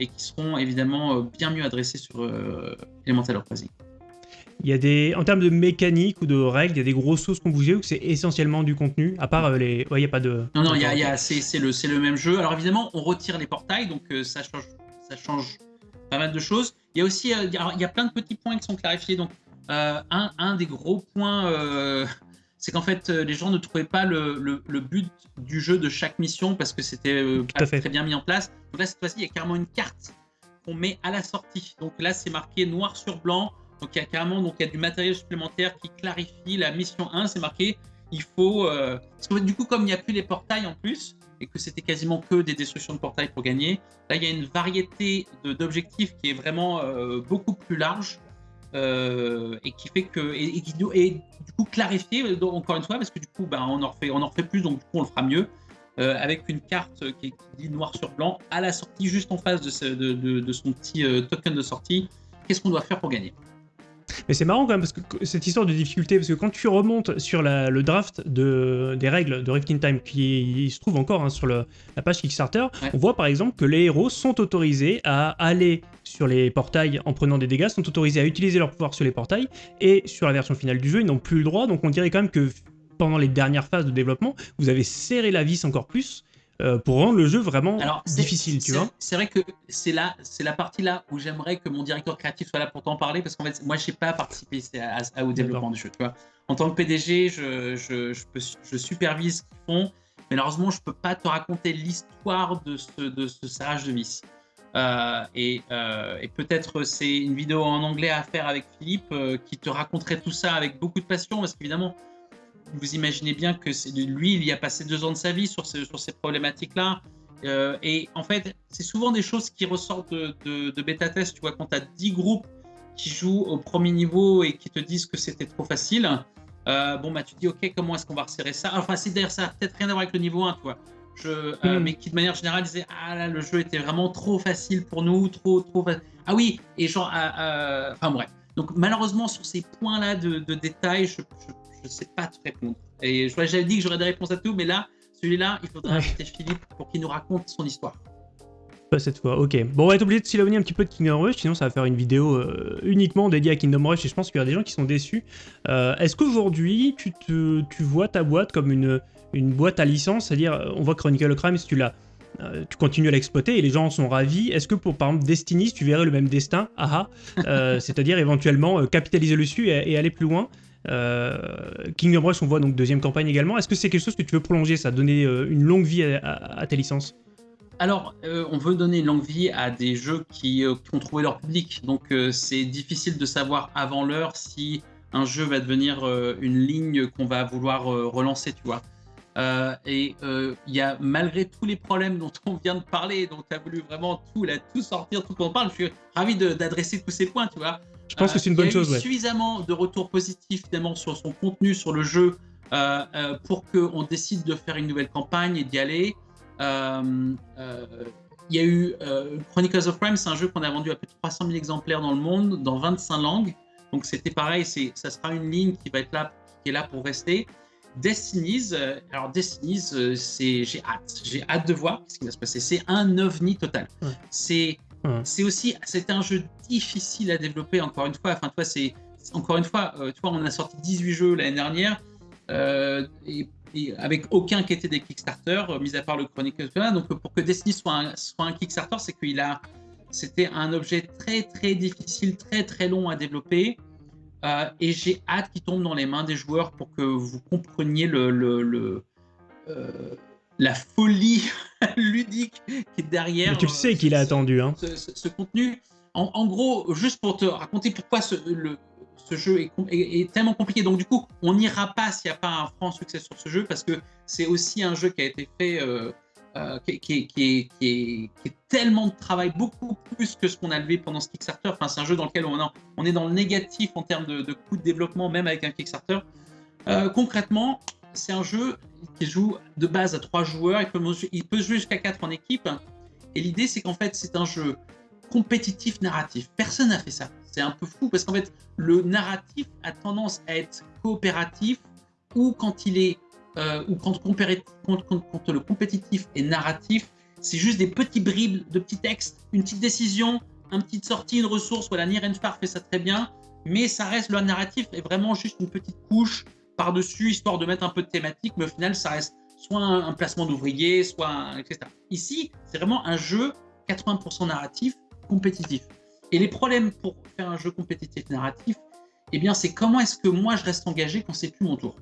et qui seront évidemment bien mieux adressées sur Elemental Uprising. Il y a des, en termes de mécanique ou de règles, il y a des grosses choses qu'on bougeait ou c'est essentiellement du contenu, à part les, ouais, il a pas de. Non, non, il y a, c'est le, le même jeu. Alors évidemment, on retire les portails, donc ça change, ça change pas mal de choses. Il y a aussi, il y a, plein de petits points qui sont clarifiés. Donc euh, un, des gros points, euh, c'est qu'en fait, euh, les gens ne trouvaient pas le, but du jeu de chaque mission parce que c'était pas très bien mis en place. Donc là, cette fois-ci, il y a carrément une carte qu'on met à la sortie. Donc là, c'est marqué noir sur blanc. Donc il y a carrément donc, il y a du matériel supplémentaire qui clarifie la mission 1. C'est marqué, il faut... Parce que du coup, comme il n'y a plus les portails en plus, et que c'était quasiment que des destructions de portails pour gagner, là, il y a une variété d'objectifs qui est vraiment beaucoup plus large. Euh, et qui fait que et, qui et du coup clarifier euh, encore une fois parce que du coup ben, on en refait on en refait plus donc du coup on le fera mieux. Euh, avec une carte qui, dit noir sur blanc à la sortie juste en face de, de, de son petit token de sortie. Qu'est-ce qu'on doit faire pour gagner? Mais c'est marrant quand même, parce que cette histoire de difficulté, parce que quand tu remontes sur le draft de, des règles de Rift in Time, qui se trouve encore hein, sur la page Kickstarter, on voit par exemple que les héros sont autorisés à aller sur les portails en prenant des dégâts, sont autorisés à utiliser leur pouvoir sur les portails, et sur la version finale du jeu, ils n'ont plus le droit, donc on dirait quand même que pendant les dernières phases de développement, vous avez serré la vis encore plus, euh, pour rendre le jeu vraiment difficile, tu vois. C'est vrai que c'est là, c'est la partie là où j'aimerais que mon directeur créatif soit là pour t'en parler, parce qu'en fait, moi, je n'ai pas participé au développement du jeu, tu vois. En tant que PDG, je, je, je, supervise ce qu'ils font, mais malheureusement, je peux pas te raconter l'histoire de ce, de ce serrage de vis. Euh, et, euh, et peut-être c'est une vidéo en anglais à faire avec Philippe qui te raconterait tout ça avec beaucoup de passion, parce qu'évidemment, vous imaginez bien que lui, il y a passé deux ans de sa vie sur, ces problématiques-là. Euh, et en fait, c'est souvent des choses qui ressortent de, bêta test. Tu vois, quand tu as 10 groupes qui jouent au premier niveau et qui te disent que c'était trop facile, euh, bon, bah, tu dis, OK, comment est-ce qu'on va resserrer ça? Enfin, c'est d'ailleurs, ça n'a peut-être rien à voir avec le niveau 1, tu vois. Je, euh, mm. mais qui de manière générale disait ah là le jeu était vraiment trop facile pour nous trop trop ah oui et genre enfin bref donc malheureusement sur ces points là de, de détails je, ne sais pas te répondre. Et j'avais dit que j'aurais des réponses à tout, mais là, celui-là, il faudrait inviter Philippe pour qu'il nous raconte son histoire. Pas cette fois, ok. Bon, on va être obligé de s'éloigner un petit peu de Kingdom Rush, sinon ça va faire une vidéo euh, uniquement dédiée à Kingdom Rush, et je pense qu'il y a des gens qui sont déçus. Euh, est-ce qu'aujourd'hui, tu, tu vois ta boîte comme une, une boîte à licence, c'est-à-dire, on voit Chronicle of Crime, si tu l'as euh, tu continues à l'exploiter et les gens en sont ravis. Est-ce que pour par exemple Destiny, tu verrais le même destin, aha, (laughs) c'est-à-dire éventuellement capitaliser dessus et, aller plus loin euh, Kingdom Rush, on voit donc deuxième campagne également. Est-ce que c'est quelque chose que tu veux prolonger, ça, donner euh, une longue vie à, tes licences? Alors, euh, on veut donner une longue vie à des jeux qui, ont trouvé leur public. Donc, c'est difficile de savoir avant l'heure si un jeu va devenir une ligne qu'on va vouloir relancer, tu vois. Et il y a malgré tous les problèmes dont on vient de parler, dont tu as voulu vraiment tout, là, tout sortir, tout qu'on parle, je suis ravi d'adresser tous ces points, tu vois. Je pense que c'est une bonne chose. Il y a eu suffisamment de retours positifs finalement sur son contenu, sur le jeu, euh, euh, pour qu'on décide de faire une nouvelle campagne et d'y aller. Euh, il y a eu Chronicles of Crime, c'est un jeu qu'on a vendu à plus de 300 000 exemplaires dans le monde, dans 25 langues. Donc c'était pareil, ça sera une ligne qui va être là, qui est là pour rester. Destinies, alors Destinies, c'est j'ai hâte, j'ai hâte de voir ce qui va se passer. C'est un ovni total. C'est c'est aussi, c'est un jeu difficile à développer, encore une fois. Enfin, toi, c'est encore une fois, euh, tu vois, on a sorti 18 jeux l'année dernière. Euh, et avec aucun qui était des Kickstarter, mis à part le Chronicle. Donc pour que Destiny soit un, soit un Kickstarter, c'est qu'il a, c'était un objet très très difficile, très très long à développer. Et j'ai hâte qu'il tombe dans les mains des joueurs pour que vous compreniez le, le, la folie (laughs) ludique qui est derrière. Mais tu le sais qu'il a attendu. Hein. Ce, contenu. En, gros, juste pour te raconter pourquoi ce, le, ce jeu est, tellement compliqué. Donc du coup, on n'ira pas s'il n'y a pas un franc succès sur ce jeu parce que c'est aussi un jeu qui a été fait, euh, euh, qui, qui, est, tellement de travail, beaucoup plus que ce qu'on a levé pendant ce Kickstarter. Enfin, c'est un jeu dans lequel on, on est dans le négatif en termes de, coût de développement, même avec un Kickstarter. Euh, concrètement, c'est un jeu qui joue de base à trois joueurs. Il peut, il peut jouer jusqu'à quatre en équipe. Et l'idée, c'est qu'en fait, c'est un jeu compétitif narratif. Personne n'a fait ça. C'est un peu fou parce qu'en fait, le narratif a tendance à être coopératif ou quand il est euh, ou quand, le compétitif est narratif, c'est juste des petits bribes de petits textes, une petite décision, une petite sortie, une ressource. Voilà, Nirenfar fait ça très bien, mais ça reste le narratif est vraiment juste une petite couche par-dessus histoire de mettre un peu de thématique, mais au final, ça reste soit un, placement d'ouvrier, soit etc. Ici, c'est vraiment un jeu 80% narratif, compétitif. Et les problèmes pour faire un jeu compétitif narratif, eh bien, c'est comment est-ce que moi je reste engagé quand c'est plus mon tour?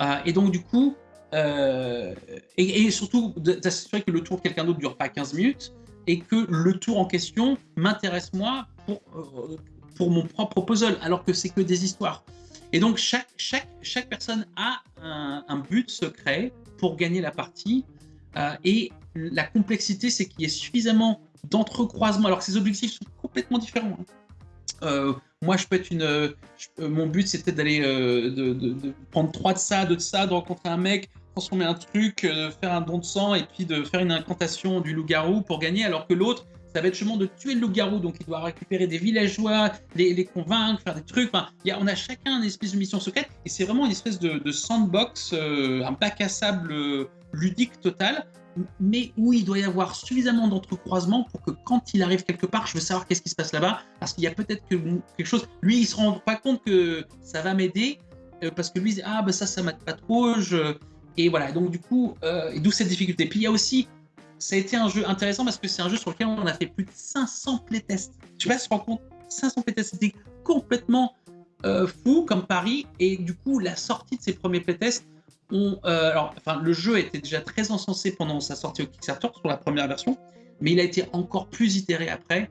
Euh, et donc, du coup, euh, et, surtout d'assurer que le tour de quelqu'un d'autre ne dure pas 15 minutes et que le tour en question m'intéresse moi pour, euh, pour mon propre puzzle, alors que c'est que des histoires. Et donc, chaque, chaque, chaque personne a un, but secret pour gagner la partie. et la complexité, c'est qu'il y ait suffisamment d'entrecroisement, alors que ces objectifs sont complètement différents. Hein. Moi, je peux être une. Euh, mon but, c'était d'aller euh, de, prendre trois de ça, deux de ça, de rencontrer un mec, transformer un truc, faire un don de sang et puis de faire une incantation du loup-garou pour gagner, alors que l'autre, ça va être justement de tuer le loup-garou. Donc, il doit récupérer des villageois, les, les convaincre, faire des trucs. Enfin, y a, on a chacun une espèce de mission secrète et c'est vraiment une espèce de, sandbox, un bac à sable ludique total mais où il doit y avoir suffisamment d'entrecroisement pour que quand il arrive quelque part, je veux savoir qu'est-ce qui se passe là-bas, parce qu'il y a peut-être que quelque chose. Lui, il se rend pas compte que ça va m'aider, euh, parce que lui, ah ben ça, ça m'aide pas trop. Je... Et voilà. Donc du coup, euh, d'où cette difficulté. Puis il y a aussi, ça a été un jeu intéressant parce que c'est un jeu sur lequel on a fait plus de 500 playtests. Tu vois, se rend compte 500 playtests, c'était complètement euh, fou comme pari. Et du coup, la sortie de ces premiers playtests euh, alors, enfin, le jeu était déjà très encensé pendant sa sortie au Kickstarter sur la première version, mais il a été encore plus itéré après,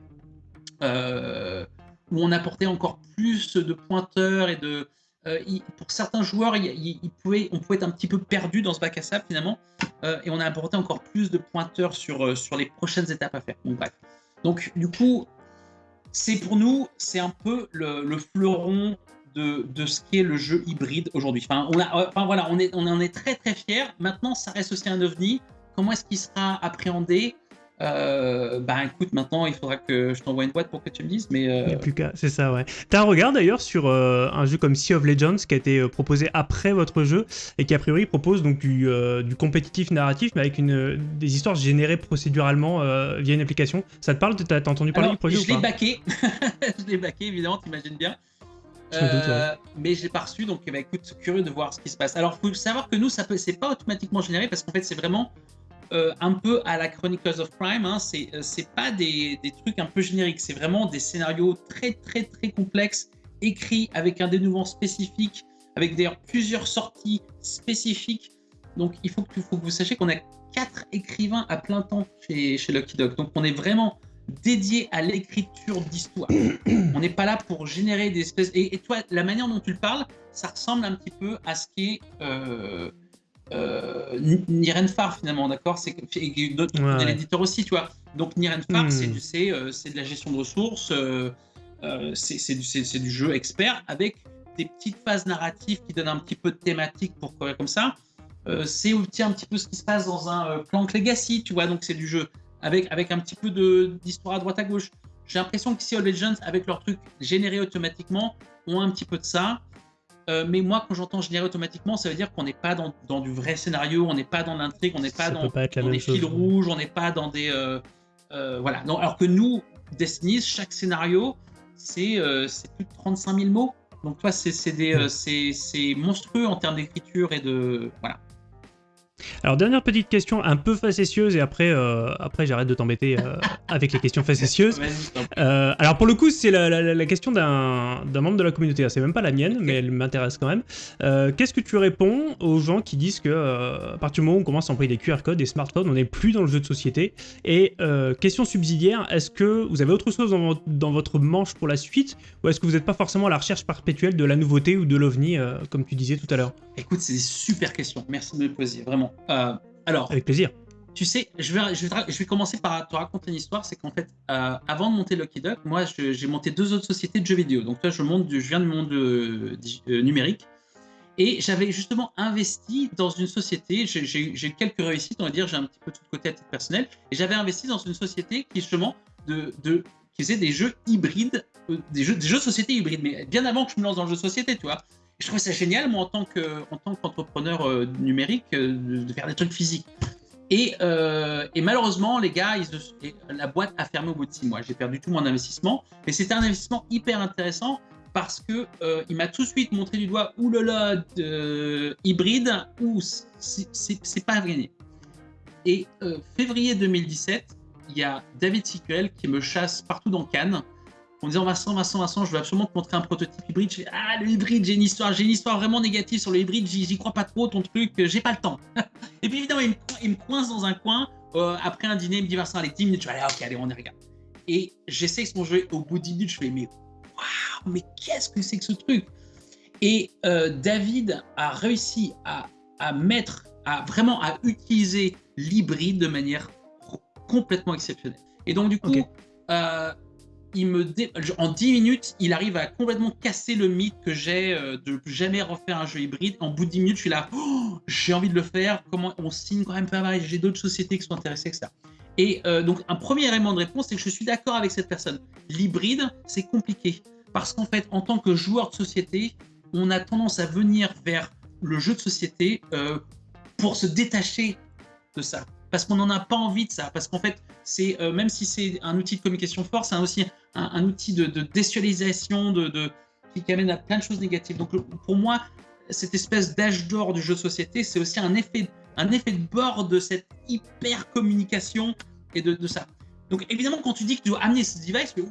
euh, où on apportait encore plus de pointeurs et de. Euh, pour certains joueurs, il, pouvait, on pouvait être un petit peu perdu dans ce bac à sable finalement, et on a apporté encore plus de pointeurs sur, sur les prochaines étapes à faire. Donc, du coup, c'est pour nous, c'est un peu le fleuron de, de ce qu'est le jeu hybride aujourd'hui. Enfin, on a, enfin, voilà, on, est, on en est très très fiers. Maintenant, ça reste aussi un ovni. Comment est-ce qu'il sera appréhendé? Euh, bah écoute, maintenant il faudra que je t'envoie une boîte pour que tu me dises. Mais euh... Il n'y a plus qu'à, c'est ça, ouais. T'as un regard d'ailleurs sur euh, un jeu comme Sea of Legends qui a été euh, proposé après votre jeu et qui a priori propose donc du, du compétitif narratif mais avec une, des histoires générées procéduralement via une application. Ça te parle? T'as, entendu parler du projet Je l'ai baqué, (laughs) je l'ai baqué évidemment, t'imagines bien. Euh, mais je l'ai pas reçu, donc bah, écoute, curieux de voir ce qui se passe. Alors, faut savoir que nous, ça peut, c'est pas automatiquement généré parce qu'en fait, c'est vraiment euh, un peu à la Chronicles of Crime. Hein, euh, c'est pas des, des, trucs un peu génériques, c'est vraiment des scénarios très, très, très complexes, écrits avec un dénouement spécifique, avec d'ailleurs plusieurs sorties spécifiques. Donc, il faut que, faut que vous sachiez qu'on a quatre écrivains à plein temps chez, chez Lucky Dog. Donc, on est vraiment dédié à l'écriture d'histoire. On n'est pas là pour générer des espèces. Et, toi, la manière dont tu le parles, ça ressemble un petit peu à ce qui est euh, euh, finalement, d'accord? C'est ouais. l'éditeur aussi, tu vois. Donc Nirenfar, hmm. euh, c'est de la gestion de ressources, euh, euh c'est du, du, jeu expert avec des petites phases narratives qui donnent un petit peu de thématique pour comme ça. c'est aussi un petit peu ce qui se passe dans un Plank Legacy, tu vois. Donc c'est du jeu avec, avec un petit peu d'histoire à droite à gauche. J'ai l'impression que Sea of Legends, avec leurs trucs générés automatiquement, ont un petit peu de ça. Euh, mais moi, quand j'entends générer automatiquement, ça veut dire qu'on n'est pas dans, dans, du vrai scénario, on n'est pas dans l'intrigue, on n'est pas dans, des fils rouges, on n'est pas dans des. Euh, euh, voilà. alors que nous, Destiny, chaque scénario, c'est plus de 35 000 mots. Donc toi, c'est monstrueux en termes d'écriture et de voilà. Alors, dernière petite question un peu facétieuse, et après, euh, après j'arrête de t'embêter euh, (laughs) avec les questions facétieuses. Euh, alors, pour le coup, c'est la, question d'un membre de la communauté. C'est même pas la mienne, mais elle m'intéresse quand même. Qu'est-ce que tu réponds aux gens qui disent que, à partir du moment où on commence à employer des QR codes, des smartphones, on n'est plus dans le jeu de société? Et question subsidiaire, est-ce que vous avez autre chose dans, dans, votre manche pour la suite, ou est-ce que vous n'êtes pas forcément à la recherche perpétuelle de la nouveauté ou de l'ovni, comme tu disais tout à l'heure? Écoute, c'est des super questions. Merci de me poser, vraiment. Euh, alors, avec plaisir. Tu sais, je vais, je vais, commencer par te raconter une histoire. C'est qu'en fait, euh, avant de monter Lucky Duck, moi, j'ai monté deux autres sociétés de jeux vidéo. Donc, toi, je, monte, je viens du monde euh, numérique. Et j'avais justement investi dans une société. J'ai eu quelques réussites, on va dire. J'ai un petit peu tout de côté à titre personnel. Et j'avais investi dans une société qui, justement, de, de, qui faisait des jeux hybrides, des, jeux, des jeux société hybrides. Mais bien avant que je me lance dans le jeu société, tu vois je trouve ça génial, moi, en tant qu'entrepreneur euh, numérique, euh, de, faire des trucs physiques. Et, euh, malheureusement, les gars, la boîte a fermé au bout de six mois. J'ai perdu tout mon investissement. Mais c'était un investissement hyper intéressant parce que il m'a tout de suite montré du doigt, oulala, hybride, ou c'est pas gagné. Et février 2017, il y a David Siquel qui me chasse partout dans Cannes en disant Vincent, Vincent, Vincent, je veux absolument te montrer un prototype hybride. Je fais Ah, le hybride, j'ai une histoire, j'ai une histoire vraiment négative sur le hybride, j'y crois pas trop, ton truc, j'ai pas le temps. (laughs) et puis évidemment, il me, coince dans un coin. Euh, après un dîner, il me dit Vincent, allez, 10 minutes, je vais aller, ok, allez, on y regarde. Et j'essaie son jeu, au bout de 10 minutes, je fais Mais waouh, mais qu'est-ce que c'est que ce truc? Et euh, David a réussi à, à mettre, à vraiment à utiliser l'hybride de manière complètement exceptionnelle. Et donc, du coup, euh, il me en 10 minutes, il arrive à complètement casser le mythe que j'ai euh, de jamais refaire un jeu hybride. En bout de 10 minutes, je suis là, oh, j'ai envie de le faire. Comment on signe quand même pas mal J'ai d'autres sociétés qui sont intéressées, etc. Et euh, donc, un premier élément de réponse, c'est que je suis d'accord avec cette personne. L'hybride, c'est compliqué. Parce qu'en fait, en tant que joueur de société, on a tendance à venir vers le jeu de société euh, pour se détacher de ça. Parce qu'on n'en a pas envie de ça. Parce qu'en fait, même si c'est un outil de communication fort, c'est aussi un, outil de, de qui, amène à plein de choses négatives. Donc pour moi, cette espèce d'âge d'or du jeu de société, c'est aussi un effet, un effet de bord de cette hyper communication et de, ça. Donc évidemment, quand tu dis que tu dois amener ce device, tu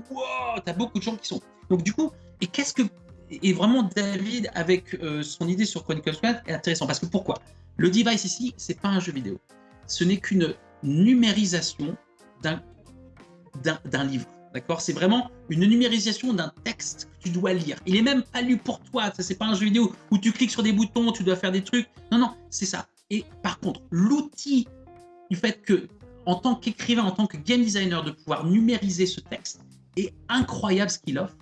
as beaucoup de gens qui sont. Donc du coup, et qu'est-ce que et vraiment David avec euh, son idée sur Chronicles Squad est intéressant parce que pourquoi? Le device ici, c'est pas un jeu vidéo. Ce n'est qu'une numérisation d'un livre. D'accord? C'est vraiment une numérisation d'un texte que tu dois lire. Il est même pas lu pour toi. Ça, c'est pas un jeu vidéo où tu cliques sur des boutons, tu dois faire des trucs. Non, non, c'est ça. Et par contre, l'outil du fait que, en tant qu'écrivain, en tant que game designer, de pouvoir numériser ce texte est incroyable ce qu'il offre.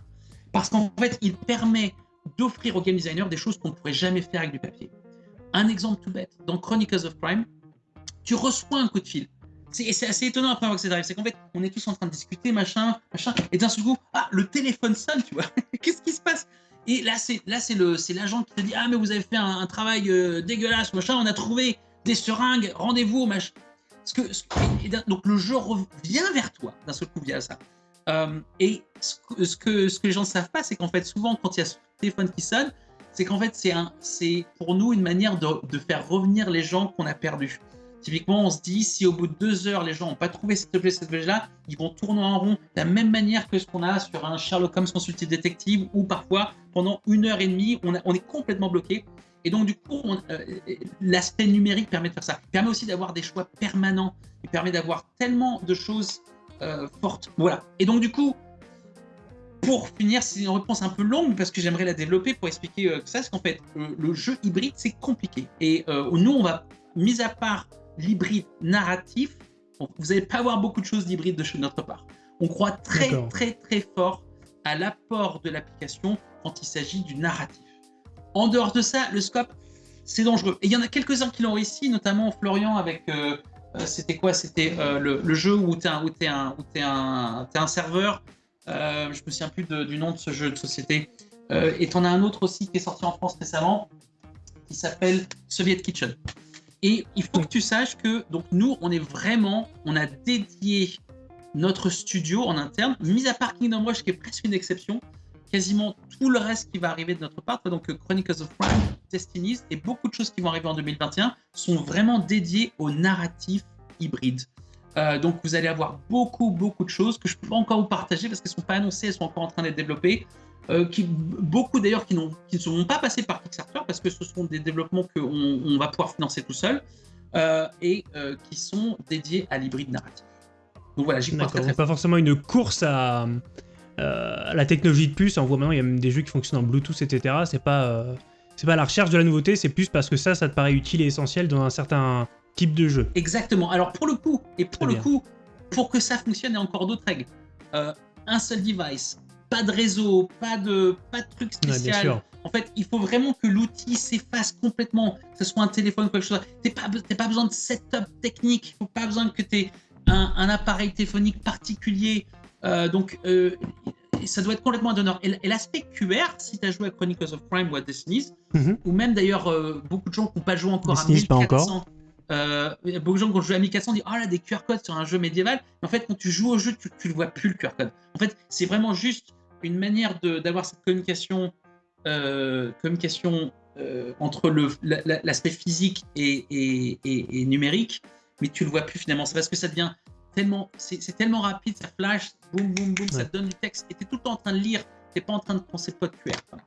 Parce qu'en fait, il permet d'offrir aux game designers des choses qu'on ne pourrait jamais faire avec du papier. Un exemple tout bête, dans Chronicles of Crime, tu reçois un coup de fil c'est assez étonnant après que ça arrive. C'est qu'en fait, on est tous en train de discuter, machin, machin, et d'un seul coup, ah, le téléphone sonne, tu vois. (laughs) Qu'est-ce qui se passe? Et là, c'est l'agent qui te dit, ah, mais vous avez fait un, travail euh, dégueulasse, machin. On a trouvé des seringues, rendez-vous, machin. Ce que, donc le jeu revient vers toi d'un seul coup via ça. Euh, et ce que, ce que, les gens ne savent pas, c'est qu'en fait, souvent, quand il y a ce téléphone qui sonne, c'est qu'en fait, c'est pour nous une manière de, de faire revenir les gens qu'on a perdus. Typiquement, on se dit, si au bout de deux heures, les gens n'ont pas trouvé cet objet, cet objet-là, ils vont tourner en rond de la même manière que ce qu'on a sur un Sherlock Holmes consulté détective, où parfois, pendant une heure et demie, on, est complètement bloqué. Et donc, du coup, euh, l'aspect numérique permet de faire ça. Il permet aussi d'avoir des choix permanents. Il permet d'avoir tellement de choses euh, fortes. Voilà. Et donc, du coup, pour finir, c'est une réponse un peu longue parce que j'aimerais la développer pour expliquer euh, ça. C'est qu'en fait, le jeu hybride, c'est compliqué. Et nous, on va, mis à part l'hybride narratif, vous n'allez pas avoir beaucoup de choses d'hybride de notre part. On croit très très très fort à l'apport de l'application quand il s'agit du narratif. En dehors de ça, le scope, c'est dangereux. Et il y en a quelques-uns qui l'ont réussi, notamment Florian avec... Euh, euh, c'était quoi? C'était euh, le, jeu où tu es, un, es, es, es un serveur. je me souviens plus du nom de ce jeu de société. et tu en as un autre aussi qui est sorti en France récemment, qui s'appelle Soviet Kitchen. Et il faut que tu saches que donc nous, on est vraiment, on a dédié notre studio en interne, mis à part Kingdom Rush qui est presque une exception. quasiment tout le reste qui va arriver de notre part, donc Chronicles of Crime, Destinies et beaucoup de choses qui vont arriver en 2021 sont vraiment dédiées au narratif hybride. Euh, donc vous allez avoir beaucoup, beaucoup de choses que je ne peux pas encore vous partager parce qu'elles ne sont pas annoncées, elles sont encore en train d'être développées. Euh, qui, beaucoup d'ailleurs qui, qui, ne sont pas passés par Kickstarter parce que ce sont des développements qu'on on va pouvoir financer tout seul euh, et qui sont dédiés à l'hybride narratif. Donc voilà, j'y crois très, pas forcément une course à, la technologie de puce. On voit maintenant il y a même des jeux qui fonctionnent en Bluetooth, etc. C'est pas c'est pas la recherche de la nouveauté, c'est plus parce que ça, ça te paraît utile et essentiel dans un certain type de jeu. Exactement. Alors pour le coup, et pour le coup, pour que ça fonctionne, il y a encore d'autres règles. Euh, un seul device, pas de réseau, pas de, pas de truc spécial. en fait, il faut vraiment que l'outil s'efface complètement, que ce soit un téléphone ou quelque chose. Tu n'as pas, pas besoin de setup technique, il faut pas besoin que tu aies un, un, appareil téléphonique particulier. Euh, donc, euh, ça doit être complètement un donneur. Et, l'aspect QR, si tu as joué à Chronicles of Crime ou à Destiny's, mhm. ou même d'ailleurs beaucoup de gens qui n'ont pas joué encore à 1400, pas encore. Euh, beaucoup de gens qui ont joué à 1400 disent Oh là, des QR codes sur un jeu médiéval. Mais en fait, quand tu joues au jeu, tu ne vois plus le QR code. En fait, c'est vraiment juste une manière d'avoir cette communication, euh, communication euh, entre l'aspect physique et, et, et, numérique, mais tu le vois plus finalement. C'est parce que ça devient tellement, c'est tellement rapide, ça flash, boum, boum, boum, ça te donne du texte, et tu es tout le temps en train de lire, tu n'es pas en train de penser code QR. Voilà.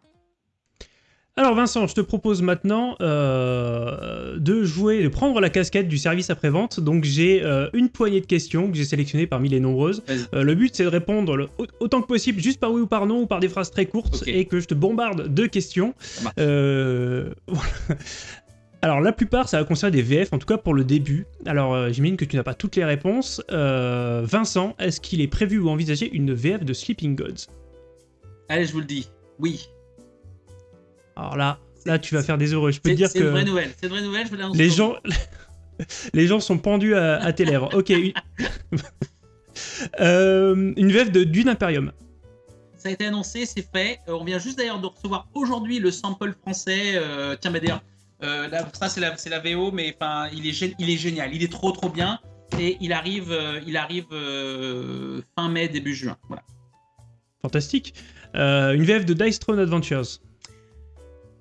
Alors Vincent, je te propose maintenant euh, de jouer, de prendre la casquette du service après-vente. Donc j'ai euh, une poignée de questions que j'ai sélectionnées parmi les nombreuses. Euh, le but c'est de répondre autant que possible juste par oui ou par non ou par des phrases très courtes et que je te bombarde de questions. (laughs) Alors la plupart ça va concerner des VF, en tout cas pour le début. Alors j'imagine que tu n'as pas toutes les réponses. Vincent, est-ce qu'il est prévu ou envisagé une VF de Sleeping Gods? Allez, je vous le dis, oui. Alors là, là tu vas faire des heureux. Je peux te dire que. C'est une vraie nouvelle. C'est une vraie nouvelle. Je les gens, (laughs) les gens sont pendus à, tes lèvres. Ok. (laughs) euh, une VF de Dune Imperium. Ça a été annoncé, c'est fait. Euh, on vient juste d'ailleurs de recevoir aujourd'hui le sample français. Euh, tiens, bah d'ailleurs, ça c'est la, la, VO, mais enfin, il est, il est génial. Il est trop trop bien. Et il arrive, il arrive fin mai, début juin. Voilà. Fantastique. une VF de Dice Throne Adventures.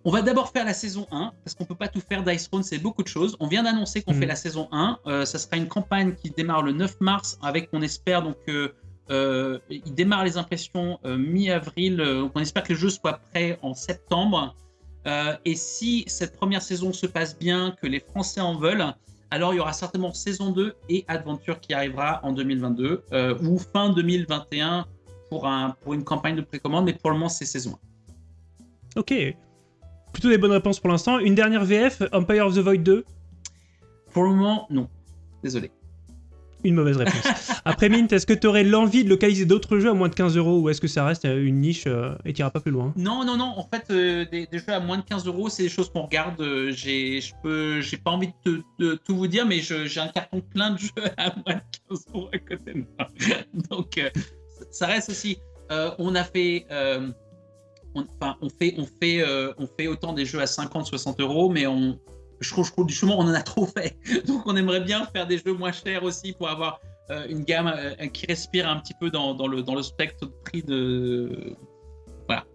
On va d'abord faire la saison 1, parce qu'on peut pas tout faire. Dice Throne, c'est beaucoup de choses. On vient d'annoncer qu'on fait mhm. la saison 1. Euh, ça sera une campagne qui démarre le 9 mars, avec, on espère, donc, euh, euh, il démarre les impressions mi-avril. on espère que le jeu soit prêt en septembre. et si cette première saison se passe bien, que les Français en veulent, alors il y aura certainement saison 2 et Adventure qui arrivera en 2022 ou fin 2021 pour, un, pour une campagne de précommande, mais pour le moment c'est saison 1. Ok, Plutôt des bonnes réponses pour l'instant. Une dernière VF, Empire of the Void 2 Pour le moment, non. Désolé. Une mauvaise réponse. (laughs) Après Mint, est-ce que tu aurais l'envie de localiser d'autres jeux à moins de 15 euros ou est-ce que ça reste euh, une niche euh, et tu pas plus loin? Non, non, non. En fait, euh, des, jeux à moins de 15 euros, c'est des choses qu'on regarde. j'ai, j'ai pas envie de, tout vous dire, mais j'ai un carton plein de jeux (laughs) à moins de 15 euros à côté de moi. (laughs) Donc, ça reste aussi. on a fait on, on, fait, on, fait, euh, on fait autant des jeux à 50, 60 euros, mais on, je trouve, je trouve du chemin, on en a (laughs) trop fait. Donc on aimerait bien faire des jeux moins chers aussi pour avoir euh, une gamme euh, qui respire un petit peu dans, dans, le, dans le spectre de prix de. Voilà.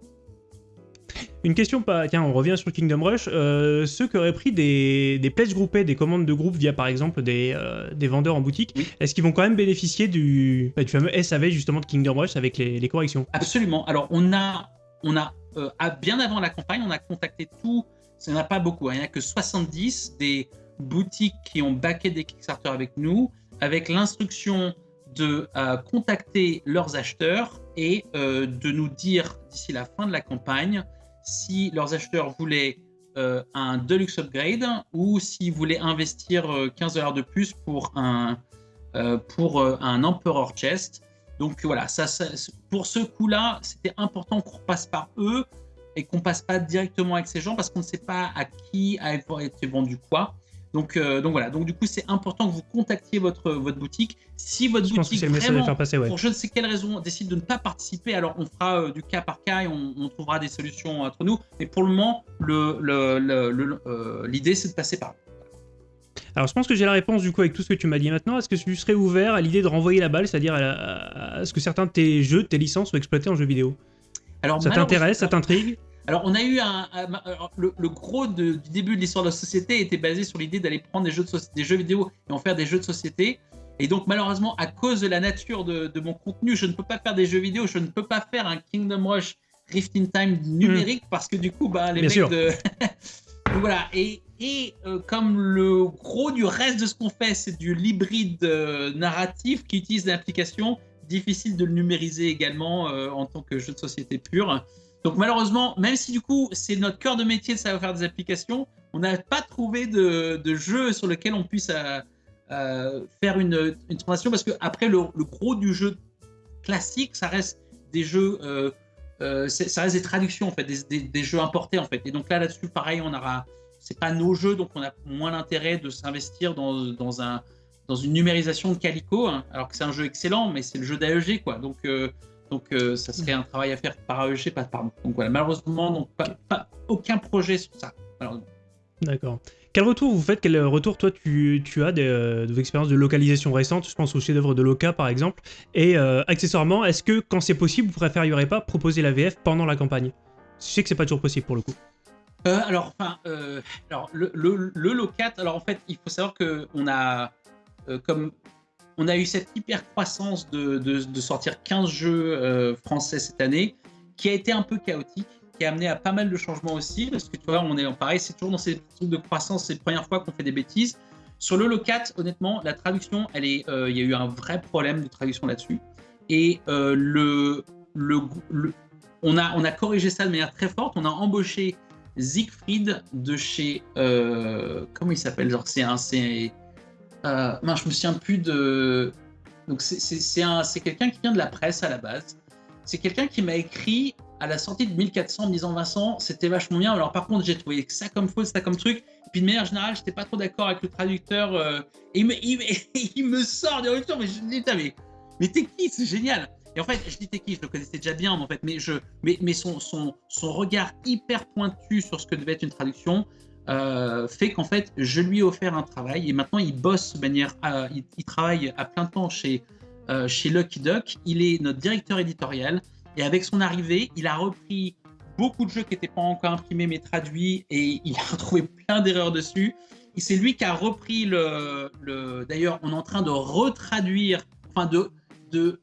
Une question, pas... tiens, on revient sur Kingdom Rush. ceux qui auraient pris des, des pledges groupés, des commandes de groupe via par exemple des, des vendeurs en boutique, est-ce qu'ils vont quand même bénéficier du, bah, du fameux SAV justement de Kingdom Rush avec les, les corrections? Absolument. Alors on a on a, euh, bien avant la campagne, on a contacté tout, il n'y en a pas beaucoup, hein. il n'y a que 70 des boutiques qui ont backé des Kickstarter avec nous, avec l'instruction de euh, contacter leurs acheteurs et euh, de nous dire d'ici la fin de la campagne si leurs acheteurs voulaient un Deluxe Upgrade ou s'ils voulaient investir 15 dollars de plus pour un, pour un Emperor Chest. Donc voilà, ça, pour ce coup-là, c'était important qu'on repasse par eux et qu'on passe pas directement avec ces gens parce qu'on ne sait pas à qui a été vendu quoi. Donc, euh, donc voilà, donc du coup c'est important que vous contactiez votre, votre boutique. Si votre boutique vraiment, passer, pour je ne sais quelle raison, décide de ne pas participer, alors on fera euh, du cas par cas et on, trouvera des solutions entre nous. Mais pour le moment, l'idée le, le, euh, c'est de passer par alors je pense que j'ai la réponse du coup avec tout ce que tu m'as dit maintenant. Est-ce que tu serais ouvert à l'idée de renvoyer la balle, c'est-à-dire à, ce que certains de tes jeux, tes licences soient exploités en jeux vidéo? Alors, ça t'intéresse, ça t'intrigue? alors, on a eu un. le, gros du début de l'histoire de la société était basé sur l'idée d'aller prendre des jeux, de des jeux vidéo et en faire des jeux de société. Et donc, malheureusement, à cause de la nature de, mon contenu, je ne peux pas faire des jeux vidéo, je ne peux pas faire un Kingdom Rush Rift in Time numérique hmm. parce que du coup, bah, les mecs de. (laughs) voilà. Et, euh, comme le gros du reste de ce qu'on fait, c'est du hybride euh, narratif qui utilise des applications, difficile de le numériser également euh, en tant que jeu de société pur. Donc malheureusement, même si du coup c'est notre cœur de métier de savoir faire des applications, on n'a pas trouvé de, jeu sur lequel on puisse faire une, une, transition parce que après le, gros du jeu classique, ça reste des jeux, euh, ça reste des traductions en fait, des, jeux importés en fait. Et donc là là-dessus, pareil, on aura, c'est pas nos jeux, donc on a moins l'intérêt de s'investir dans, dans, un dans une numérisation de Calico, hein, alors que c'est un jeu excellent, mais c'est le jeu d'AEG quoi. Donc donc, euh, ça serait un travail à faire par AEG, pas par nous. Donc voilà, malheureusement, donc, pas, aucun projet sur ça. D'accord. Quel retour vous faites Quel retour, toi, tu, as des, euh, expériences de localisation récentes Je pense au chef-d'œuvre de Loca, par exemple. Et euh, accessoirement, est-ce que, quand c'est possible, vous préféreriez pas proposer la VF pendant la campagne? Je sais que c'est pas toujours possible pour le coup. alors, enfin, alors le, le, Locat, alors en fait, il faut savoir que on a, comme on a eu cette hyper croissance de, sortir 15 jeux euh, français cette année, qui a été un peu chaotique, qui a amené à pas mal de changements aussi, parce que tu vois, on est en pareil, c'est toujours dans ces trucs de croissance, c'est la première fois qu'on fait des bêtises. Sur le locat, honnêtement, la traduction, euh, il y a eu un vrai problème de traduction là-dessus. Et euh, le, le, on, a, on a corrigé ça de manière très forte. On a embauché Siegfried de chez. comment il s'appelle? Genre, c'est un. Euh, non, je me souviens plus de. Donc, c'est quelqu'un qui vient de la presse à la base. C'est quelqu'un qui m'a écrit à la sortie de 1400 en me disant Vincent, c'était vachement bien. Alors, par contre, j'ai trouvé ça comme faux, ça comme truc. Et puis, de manière générale, j'étais pas trop d'accord avec le traducteur. Euh, et il me, (laughs) sort des ruptures, mais je dis mais, mais t'es qui C'est génial. Et en fait, je dis t'es qui? Je le connaissais déjà bien, en fait, mais, je, mais, mais son, son, son regard hyper pointu sur ce que devait être une traduction, euh, fait qu'en fait, je lui ai offert un travail et maintenant il bosse de manière, il, travaille à plein temps chez, euh, chez Lucky Duck. Il est notre directeur éditorial et avec son arrivée, il a repris beaucoup de jeux qui n'étaient pas encore imprimés mais traduits et il a (laughs) retrouvé plein d'erreurs dessus. Et c'est lui qui a repris le. le D'ailleurs, on est en train de retraduire, enfin de, de,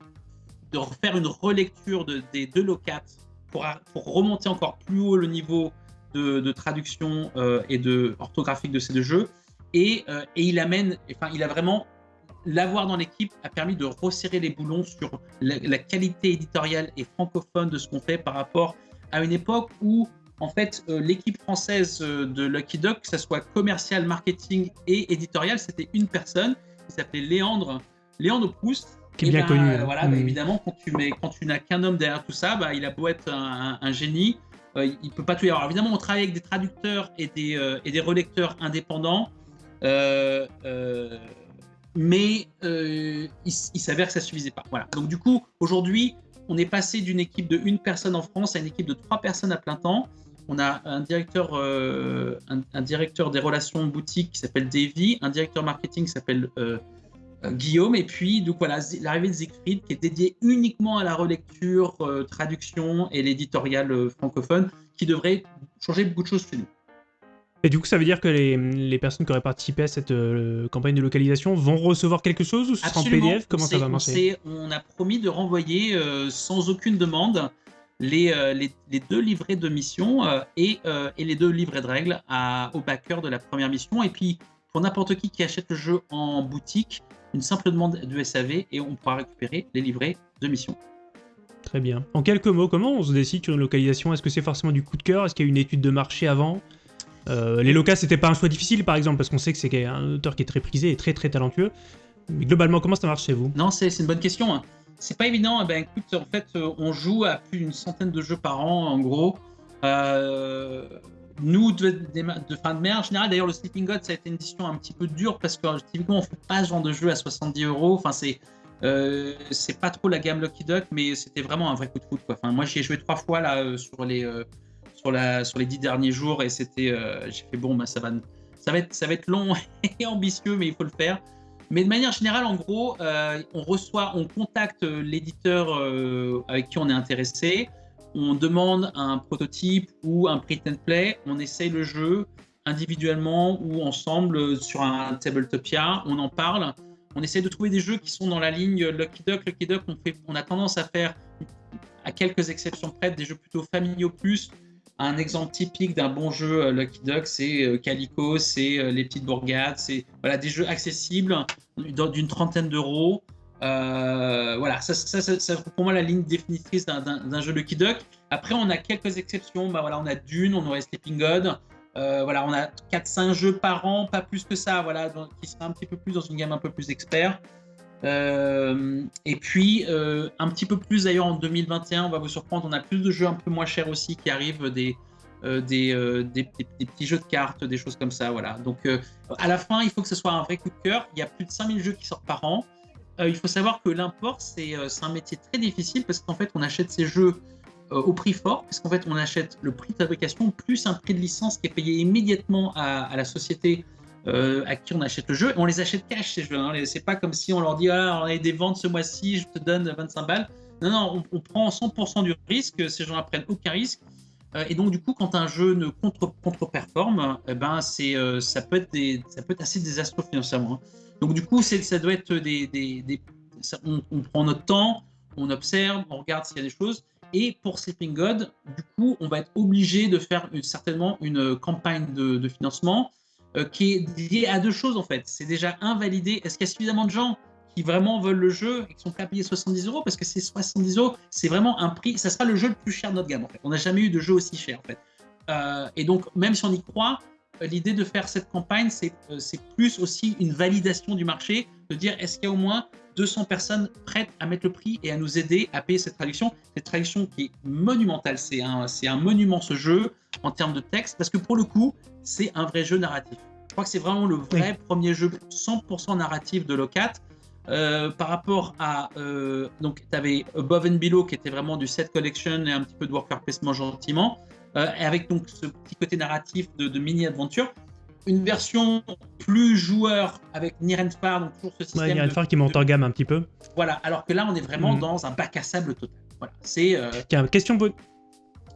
de refaire une relecture de, des deux locats pour, pour remonter encore plus haut le niveau de, traduction euh, et de orthographique de ces deux jeux. Et, euh, et il amène, enfin, il a vraiment l'avoir dans l'équipe a permis de resserrer les boulons sur la, qualité éditoriale et francophone de ce qu'on fait par rapport à une époque où, en fait, euh, l'équipe française de Lucky Duck, que ce soit commercial, marketing et éditorial, c'était une personne qui s'appelait Léandre, Léandre Proust. Qui est bien ben, connu. Hein. Voilà, bah, mm. évidemment, quand tu, mets, quand tu n'as qu'un homme derrière tout ça, bah, il a beau être un, un génie, euh, il ne peut pas tout y avoir. évidemment, on travaille avec des traducteurs et des, euh, et des relecteurs indépendants, euh, mais il, s'avère que ça ne suffisait pas. Voilà. Donc du coup, aujourd'hui, on est passé d'une équipe de une personne en France à une équipe de trois personnes à plein temps. On a un directeur, un, directeur des relations boutique qui s'appelle Davy, un directeur marketing qui s'appelle euh, Guillaume. Et puis, donc voilà, l'arrivée de Siegfried qui est dédié uniquement à la relecture, euh, traduction et l'éditorial euh, francophone, qui devrait changer beaucoup de choses chez nous. Et du coup, ça veut dire que les, les personnes qui auraient participé à cette campagne de localisation vont recevoir quelque chose ou ce sera en PDF Comment ça va marcher? on, a promis de renvoyer sans aucune demande les, les, les, deux livrets de mission et, et, les deux livrets de règles à, au backer de la première mission. Et puis, pour n'importe qui qui achète le jeu en boutique, une simple demande de SAV et on pourra récupérer les livrets de mission. Très bien. En quelques mots, comment on se décide sur une localisation? Est-ce que c'est forcément du coup de cœur? Est-ce qu'il y a une étude de marché avant? Euh, Les locas, c'était pas un choix difficile, par exemple, parce qu'on sait que c'est un auteur qui est très prisé et très très talentueux. Mais globalement, comment ça marche chez vous? Non, c'est une bonne question. Hein. C'est pas évident. Eh ben, en fait, euh, on joue à plus d'une centaine de jeux par an, en gros. Euh, nous, de, fin de mer, en général, d'ailleurs, le Sleeping God, ça a été une décision un petit peu dure parce que typiquement, on fait pas ce genre de jeu à 70 euros. Enfin, c'est c'est pas trop la gamme Lucky Duck, mais c'était vraiment un vrai coup de foot. Enfin, moi, j'y ai joué trois fois là sur les sur les dix derniers jours et c'était, j'ai fait bon, bah, ça va ça va être ça va être long (laughs) et ambitieux, mais il faut le faire. Mais de manière générale, en gros, on reçoit, on contacte l'éditeur avec qui on est intéressé on demande un prototype ou un print and play, on essaye le jeu individuellement ou ensemble sur un Tabletopia, on en parle, on essaie de trouver des jeux qui sont dans la ligne Lucky Duck. Lucky Duck, on, fait, on a tendance à faire, à quelques exceptions près, des jeux plutôt familiaux plus. Un exemple typique d'un bon jeu euh, Lucky Duck, c'est euh, Calico, c'est euh, Les Petites Bourgades, c'est voilà, des jeux accessibles d'une trentaine d'euros. voilà, ça, ça, ça, pour moi la ligne définitrice d'un jeu Lucky Duck. Après, on a quelques exceptions. Bah, voilà, on a Dune, on aurait Sleeping God. voilà, on a 4-5 jeux par an, pas plus que ça, voilà, qui sera un petit peu plus dans une gamme un peu plus expert. Euh, et puis, euh, un petit peu plus d'ailleurs en 2021, on va vous surprendre, on a plus de jeux un peu moins chers aussi qui arrivent, des, euh, petits jeux de cartes, des choses comme ça. Voilà. Donc, à la fin, il faut que ce soit un vrai coup de cœur. Il y a plus de 5000 jeux qui sortent par an. il faut savoir que l'import, c'est un métier très difficile parce qu'en fait, on achète ces jeux au prix fort, parce qu'en fait, on achète le prix de fabrication plus un prix de licence qui est payé immédiatement à la société euh, à qui on achète le jeu. on les achète cash ces jeux. Hein. C'est pas comme si on leur dit ah, on a des ventes ce mois-ci, je te donne 25 balles. Non, non, on, prend 100% du risque. Ces gens-là prennent aucun risque. Euh, et donc du coup, quand un jeu ne contre, contre-performe, eh ben euh, ça peut être ça peut être assez désastreux financièrement. Hein. Donc du coup, ça doit être des, des, on, on, prend notre temps, on observe, on regarde s'il y a des choses. Et pour Sleeping God, du coup, on va être obligé de faire certainement une campagne de financement euh, qui est lié à deux choses en fait. C'est déjà invalidé. Est-ce qu'il y a suffisamment de gens qui vraiment veulent le jeu et qui sont prêts à payer 70 euros? Parce que c'est 70 euros, c'est vraiment un prix. Ça sera le jeu le plus cher de notre gamme en fait. On n'a jamais eu de jeu aussi cher en fait. Euh, et donc même si on y croit, euh, l'idée de faire cette campagne, c'est plus aussi une validation du marché, de dire est-ce qu'il y a au moins 200 personnes prêtes à mettre le prix et à nous aider à payer cette traduction? Cette traduction qui est monumentale, c'est un, un monument ce jeu en termes de texte, parce que pour le coup, c'est un vrai jeu narratif. Je crois que c'est vraiment le vrai premier jeu 100% narratif de Locat. Euh, par rapport à euh, donc tu avais Above and Below qui était vraiment du set collection et un petit peu de worker placement gentiment euh, avec donc ce petit côté narratif de, mini aventure une version plus joueur avec Nirenfar donc toujours ce système ouais, Far qui monte en gamme un petit peu voilà alors que là on est vraiment mm. dans un bac à sable total voilà c'est Tiens, question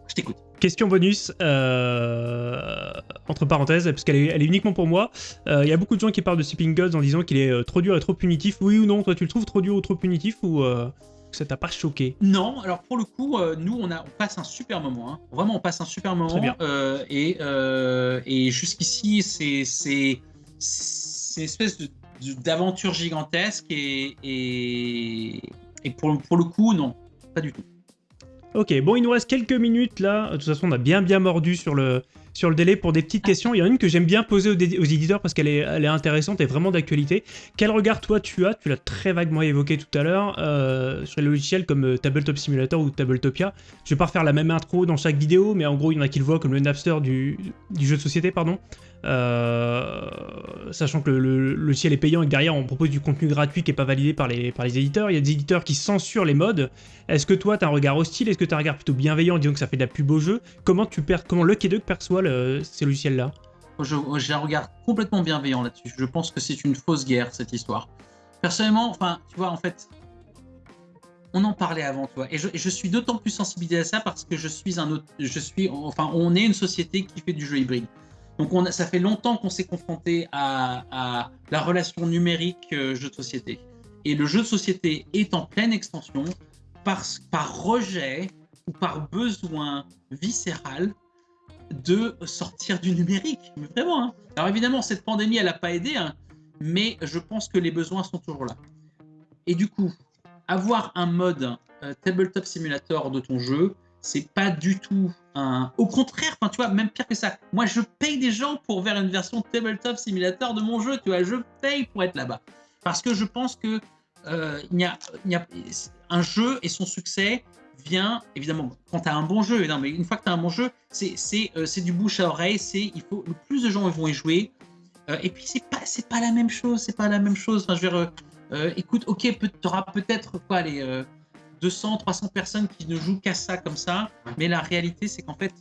je t'écoute Question bonus, euh, entre parenthèses, parce qu'elle est, uniquement pour moi. Euh, il y a beaucoup de gens qui parlent de Sleeping Gods en disant qu'il est euh, trop dur et trop punitif. Oui ou non Toi, tu le trouves trop dur ou trop punitif ou ça t'a pas choqué Non, alors pour le coup, nous, on, a, on passe un super moment. Hein. Vraiment, on passe un super moment. Bien. et, et jusqu'ici, c'est une espèce d'aventure gigantesque. Et, et, et pour, pour le coup, non, pas du tout. Ok, bon, il nous reste quelques minutes là. De toute façon, on a bien bien mordu sur le, sur le délai pour des petites questions. Il y en a une que j'aime bien poser aux, éditeurs parce qu'elle est, intéressante et vraiment d'actualité. Quel regard toi tu as, tu l'as très vaguement évoqué tout à l'heure, euh, sur les logiciels comme euh, Tabletop Simulator ou Tabletopia Je vais pas refaire la même intro dans chaque vidéo, mais en gros il y en a qui le voient comme le Napster du jeu de société, pardon. Euh, sachant que le, logiciel est payant et que derrière on propose du contenu gratuit qui n'est pas validé par les, éditeurs. Il y a des éditeurs qui censurent les modes. Est-ce que toi tu as un regard hostile? Est-ce que tu un regard plutôt bienveillant en disant que ça fait de la pub au jeu? Comment, tu perds, comment Lucky Duck perçoit ces logiciels-là? J'ai un regard complètement bienveillant là-dessus. Je pense que c'est une fausse guerre cette histoire. Personnellement, enfin, tu vois, en fait, on en parlait avant, toi. Et je, suis d'autant plus sensibilisé à ça parce que je suis un autre, je suis, enfin, on est une société qui fait du jeu hybride. Donc on ça fait longtemps qu'on s'est confronté à, la relation numérique euh, jeu de société. Et le jeu de société est en pleine extension par, par rejet ou par besoin viscéral de sortir du numérique. Mais vraiment. Hein. Alors évidemment, cette pandémie, elle n'a pas aidé, hein, mais je pense que les besoins sont toujours là. Et du coup, avoir un mode euh, tabletop simulator de ton jeu, c'est pas du tout un. Au contraire, enfin, tu vois, même pire que ça. Moi, je paye des gens pour faire une version tabletop simulator de mon jeu, tu vois, je paye pour être là-bas. Parce que je pense que euh, y, y, a, un jeu et son succès vient évidemment quand tu as un bon jeu. Non, mais une fois que tu as un bon jeu, c'est euh, du bouche à oreille. C'est il faut le plus de gens vont y jouer. Euh, et puis c'est pas c'est pas la même chose. C'est pas la même chose. Enfin, je veux dire, écoute, ok, tu auras peut-être quoi les 200, 300 personnes qui ne jouent qu'à ça comme ça, mais la réalité, c'est qu'en fait,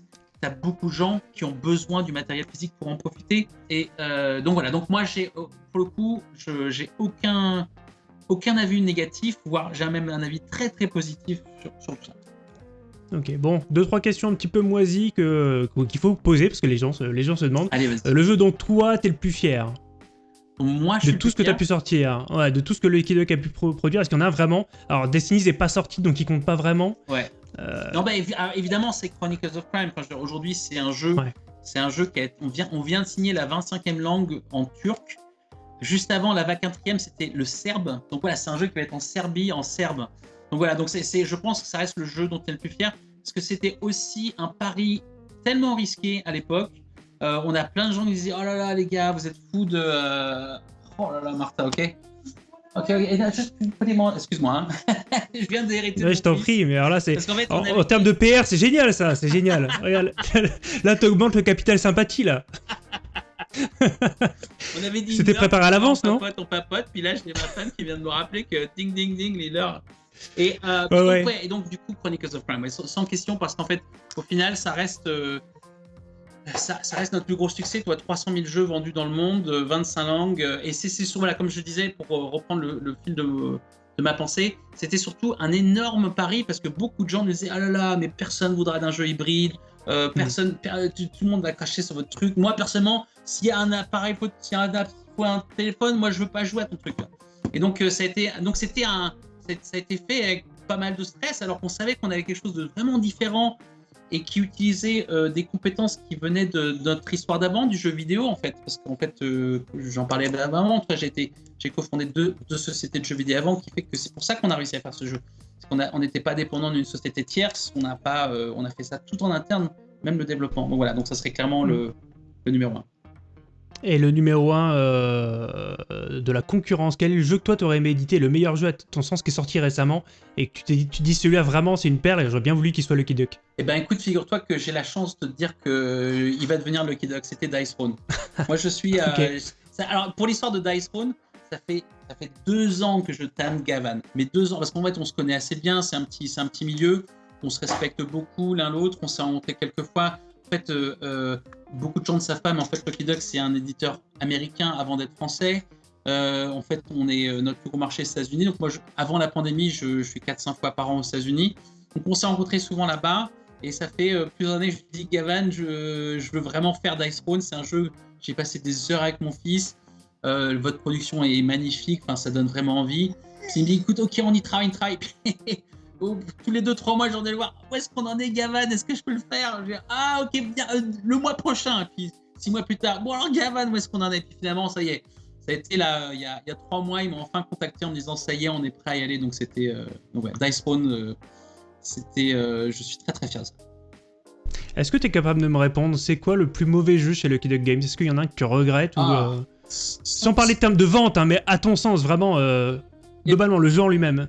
tu as beaucoup de gens qui ont besoin du matériel physique pour en profiter. Et euh, donc voilà, donc moi, j'ai pour le coup, j'ai aucun, aucun avis négatif, voire j'ai même un avis très très positif sur, tout ça. Ok, bon, deux trois questions un petit peu moisies que qu'il faut poser parce que les gens, se- les gens se demandent. Allez, vas-y. Euh, le jeu dont toi t'es le plus fier? Moi, je de suis tout ce que tu as pu sortir, ouais, de tout ce que le Lucky Duck a pu pro- produire, est-ce qu'il y en a vraiment? Alors Destiny n'est pas sorti donc il compte pas vraiment. Ouais. Euh, Non, bah, évidemment, c'est Chronicles of Crime. Enfin, Aujourd'hui, c'est un jeu. Ouais. C'est un jeu qui a, on vient, on vient de signer la 25e langue en turc. Juste avant, la 24e, c'était le serbe. Donc voilà, c'est un jeu qui va être en Serbie, en serbe. Donc voilà, donc c'est, c'est- je pense que ça reste le jeu dont tu es le plus fier. Parce que c'était aussi un pari tellement risqué à l'époque. Euh, on a plein de gens qui disaient Oh là là, les gars, vous êtes fous de. euh, Oh là là, Martha, ok Ok, ok, excuse-moi, hein. (laughs) je viens d'hériter. de ouais, je t'en prie, mais alors là c'est. Qu'en fait, on En, avait- en termes de PR, c'est génial ça, c'est génial. (laughs) Regarde, (laughs) là t'augmentes le capital sympathie là. On avait dit. C'était préparé à l'avance, on non papote, On papote, puis là, j'ai ma femme qui vient de me rappeler que ding ding ding, les l'heure. Et, euh, Ouais, donc, ouais. et donc, du coup, Chronicles of Crime, sans question, parce qu'en fait, au final, ça reste. euh, ça, ça reste notre plus gros succès, toi, 300 000 jeux vendus dans le monde, euh, 25 langues, euh, et c'est sur, voilà, comme je disais, pour euh, reprendre le, le fil de, de ma pensée, c'était surtout un énorme pari parce que beaucoup de gens me disaient Ah là là, mais personne voudra d'un jeu hybride, euh, personne, per- tout, tout le monde va cracher sur votre truc. Moi, personnellement, s'il y a un appareil, s'il y a un, faut un téléphone, moi, je veux pas jouer à ton truc. là. Et donc, euh, ça a été, donc c'était un, ça a été fait avec pas mal de stress, alors qu'on savait qu'on avait quelque chose de vraiment différent et qui utilisait euh, des compétences qui venaient de, notre histoire d'avant, du jeu vidéo en fait. Parce qu'en fait, euh, j'en parlais avant, j'ai cofondé deux, deux sociétés de jeux vidéo avant, qui fait que c'est pour ça qu'on a réussi à faire ce jeu. Parce qu'on a- on n'était pas dépendant d'une société tierce, on, n'a pas, euh, on a fait ça tout en interne, même le développement. Donc voilà, donc ça serait clairement le numéro un. Et le numéro 1 de la concurrence, quel est le jeu que toi t'aurais aimé éditer, le meilleur jeu à ton sens qui est sorti récemment? Et que tu, t'es dit- tu dis celui-là vraiment c'est une perle et j'aurais bien voulu qu'il soit Lucky Duck. Eh ben écoute, figure-toi que j'ai la chance de te dire que euh, va devenir Lucky Duck. C'était Dice Throne. (laughs) Moi, je suis. euh, ça- alors, pour l'histoire de Dice Throne, ça fait ça fait deux ans que je tanne Gavan. Mais deux ans, parce qu'en fait, on se connaît assez bien. C'est un petit un petit milieu. On se respecte beaucoup l'un l'autre. On s'est rencontrés quelques fois. En fait, euh, euh, beaucoup de gens ne savent pas, mais en fait, Lucky Duck, c'est un éditeur américain avant d'être français. Euh, en fait, on est notre plus gros marché, les États-Unis. Donc moi, avant la pandémie, je, je suis 4-5 fois par an aux États-Unis. Donc on s'est rencontrés souvent là-bas. Et ça fait plusieurs années que je dis, Gavan, je, veux vraiment faire Dice Throne. C'est un jeu, j'ai passé des heures avec mon fils. Votre production est magnifique, ça donne vraiment envie. Il me dit, écoute, ok, on y travaille, on y travaille. (laughs) Tous les deux, trois mois, j'en ai le voir. Où est-ce qu'on en est, Gavan? Est-ce que je peux le faire? Je dis, Ah, ok, bien, euh, le mois prochain. Puis six mois plus tard, bon alors, Gavan, où est-ce qu'on en est? Puis finalement, ça y est. Ça a été là, il y a, il y a trois mois, ils m'ont enfin contacté en me disant, ça y est, on est prêt à y aller. Donc c'était, euh, ouais, Dice euh, c'était, euh, je suis très très fier de ça. Est-ce que tu es capable de me répondre C'est quoi le plus mauvais jeu chez Lucky Duck Games? Est-ce qu'il y en a un que tu regrettes ou, Ah. euh, Sans parler de termes de vente, hein, mais à ton sens, vraiment, euh, globalement, le jeu en lui-même.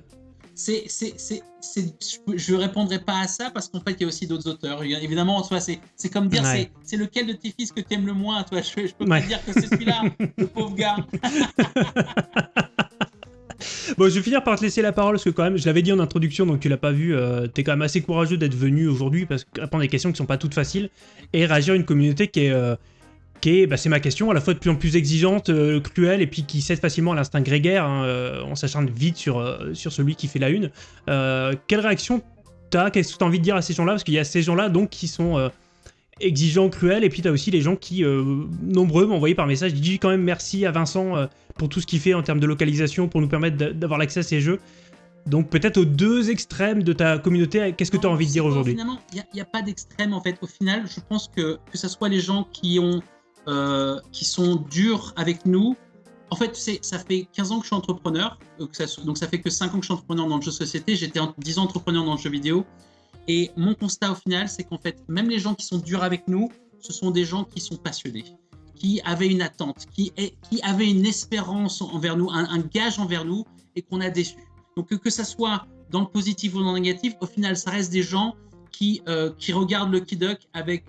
C'est, c'est, c'est, c'est- je ne répondrai pas à ça parce qu'en fait, il y a aussi d'autres auteurs. Évidemment, toi, c'est, c'est comme dire, Ouais. c'est, c'est lequel de tes fils que tu aimes le moins. Toi, je, je peux pas dire que c'est celui-là, le pauvre gars. (laughs) Bon, je vais finir par te laisser la parole parce que quand même, je l'avais dit en introduction, donc tu l'as pas vu, euh, t'es quand même assez courageux d'être venu aujourd'hui parce que répondre à des questions qui sont pas toutes faciles et réagir à une communauté qui est, euh, qui est, bah, c'est ma question, à la fois de plus en plus exigeante, euh, cruelle et puis qui cède facilement à l'instinct grégaire. hein, euh, on s'acharne vite sur, euh, sur celui qui fait la une. Euh, quelle réaction t'as? Qu'est-ce que t'as envie de dire à ces gens-là? Parce qu'il y a ces gens-là donc qui sont exigeants, cruels, et puis t'as aussi les gens qui, nombreux, m'ont envoyé par message, dis quand même merci à Vincent pour tout ce qu'il fait en termes de localisation, pour nous permettre d'a- d'avoir l'accès à ces jeux. Donc peut-être aux deux extrêmes de ta communauté, qu'est-ce que tu as envie de dire aujourd'hui? Finalement, il n'y a, pas d'extrême en fait. Au final, je pense que que ce soit les gens qui ont euh, qui sont durs avec nous. En fait, ça fait 15 ans que je suis entrepreneur, euh, donc ça fait que 5 ans que je suis entrepreneur dans le jeu société. J'étais en- 10 ans entrepreneur dans le jeu vidéo. Et mon constat au final, c'est qu'en fait, même les gens qui sont durs avec nous, ce sont des gens qui sont passionnés, qui avaient une attente, qui, avaient une espérance envers nous, un, gage envers nous, et qu'on a déçu. Donc que, que ça soit dans le positif ou dans le négatif, au final, ça reste des gens qui, euh, regardent le Duck avec,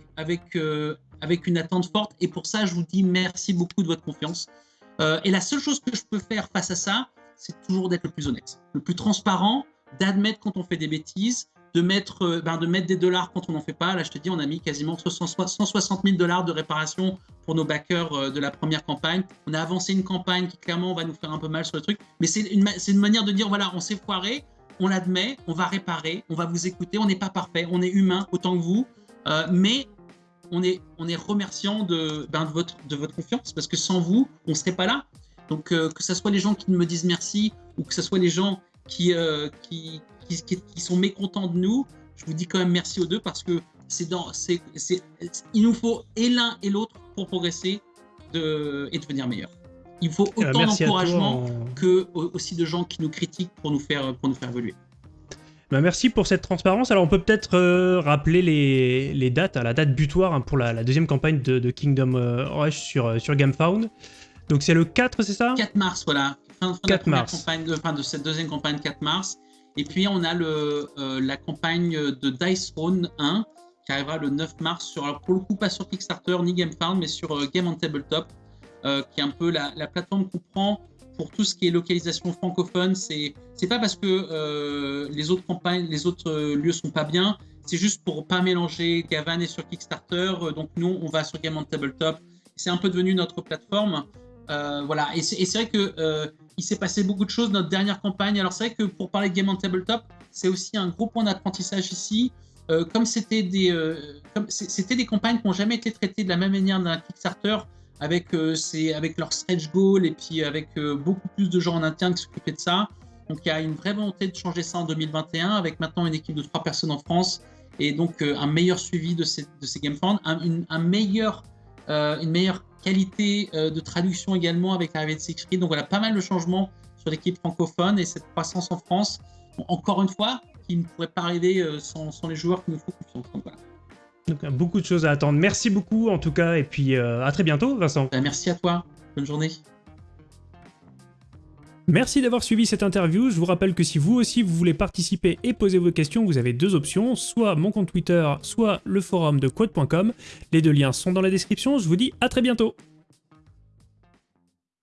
avec une attente forte. Et pour ça, je vous dis merci beaucoup de votre confiance. Euh, et la seule chose que je peux faire face à ça, c'est toujours d'être le plus honnête, le plus transparent, d'admettre quand on fait des bêtises, de mettre, euh, ben, de mettre des dollars quand on n'en fait pas. Là, je te dis, on a mis quasiment 160 000 dollars de réparation pour nos backers euh, de la première campagne. On a avancé une campagne qui clairement va nous faire un peu mal sur le truc, mais c'est une, une manière de dire voilà, on s'est foiré. on l'admet, on va réparer, on va vous écouter, on n'est pas parfait, on est humain autant que vous, mais on est, on est remerciant de, ben, de, votre, de votre confiance, parce que sans vous, on ne serait pas là. Donc euh, que ce soit les gens qui me disent merci, ou que ce soit les gens qui, euh, qui, qui, qui, sont mécontents de nous, je vous dis quand même merci aux deux, parce que c'est dans, c'est, il nous faut et l'un et l'autre pour progresser de, et devenir meilleur. Il faut Euh, autant d'encouragement en- que au- aussi de gens qui nous critiquent pour nous faire, pour nous faire évoluer. Bah, merci pour cette transparence. Alors on peut peut-être euh, rappeler les, les dates, hein, la date butoir hein, pour la, la deuxième campagne de, de Kingdom euh, Rush sur, euh, sur GameFound. Donc c'est le 4, c'est ça? 4 mars, voilà. Fin, fin de 4 la première mars. campagne, de, fin de cette deuxième campagne, 4 mars. Et puis on a le, euh, la campagne de Dice Throne 1 qui arrivera le 9 mars, sur, alors pour le coup pas sur Kickstarter ni GameFound, mais sur euh, Game on Tabletop, qui est un peu la, la plateforme qu'on prend pour tout ce qui est localisation francophone. C'est c'est pas parce que euh, les autres campagnes, les autres euh, lieux sont pas bien, c'est juste pour pas mélanger Gavan et sur Kickstarter. Euh, donc nous, on va sur Game on Tabletop. C'est un peu devenu notre plateforme. Euh, voilà, et c'est vrai que il s'est passé beaucoup de choses notre dernière campagne. Alors c'est vrai que pour parler de Game on Tabletop, c'est aussi un gros point d'apprentissage ici. Comme c'était des, c'était des campagnes qui n'ont jamais été traitées de la même manière d'un Kickstarter, avec euh, avec leur stretch goal et puis avec euh, beaucoup plus de gens en interne qui s'occupaient de ça. Donc il y a une vraie volonté de changer ça en 2021, avec maintenant une équipe de trois personnes en France et donc euh, un meilleur suivi de ces, de game euh, une meilleure qualité de traduction également avec l'arrivée de Siegfried. Donc voilà, pas mal de changements sur l'équipe francophone et cette croissance en France, encore une fois, qui ne pourrait pas arriver sans, sans les joueurs qui nous font confiance. Donc voilà. Donc beaucoup de choses à attendre. Merci beaucoup en tout cas, et puis euh, à très bientôt Vincent. Ben, merci à toi, bonne journée. Merci d'avoir suivi cette interview. Je vous rappelle que si vous aussi vous voulez participer et poser vos questions, vous avez deux options, soit mon compte Twitter, soit le forum de quote.com. Les deux liens sont dans la description. Je vous dis à très bientôt.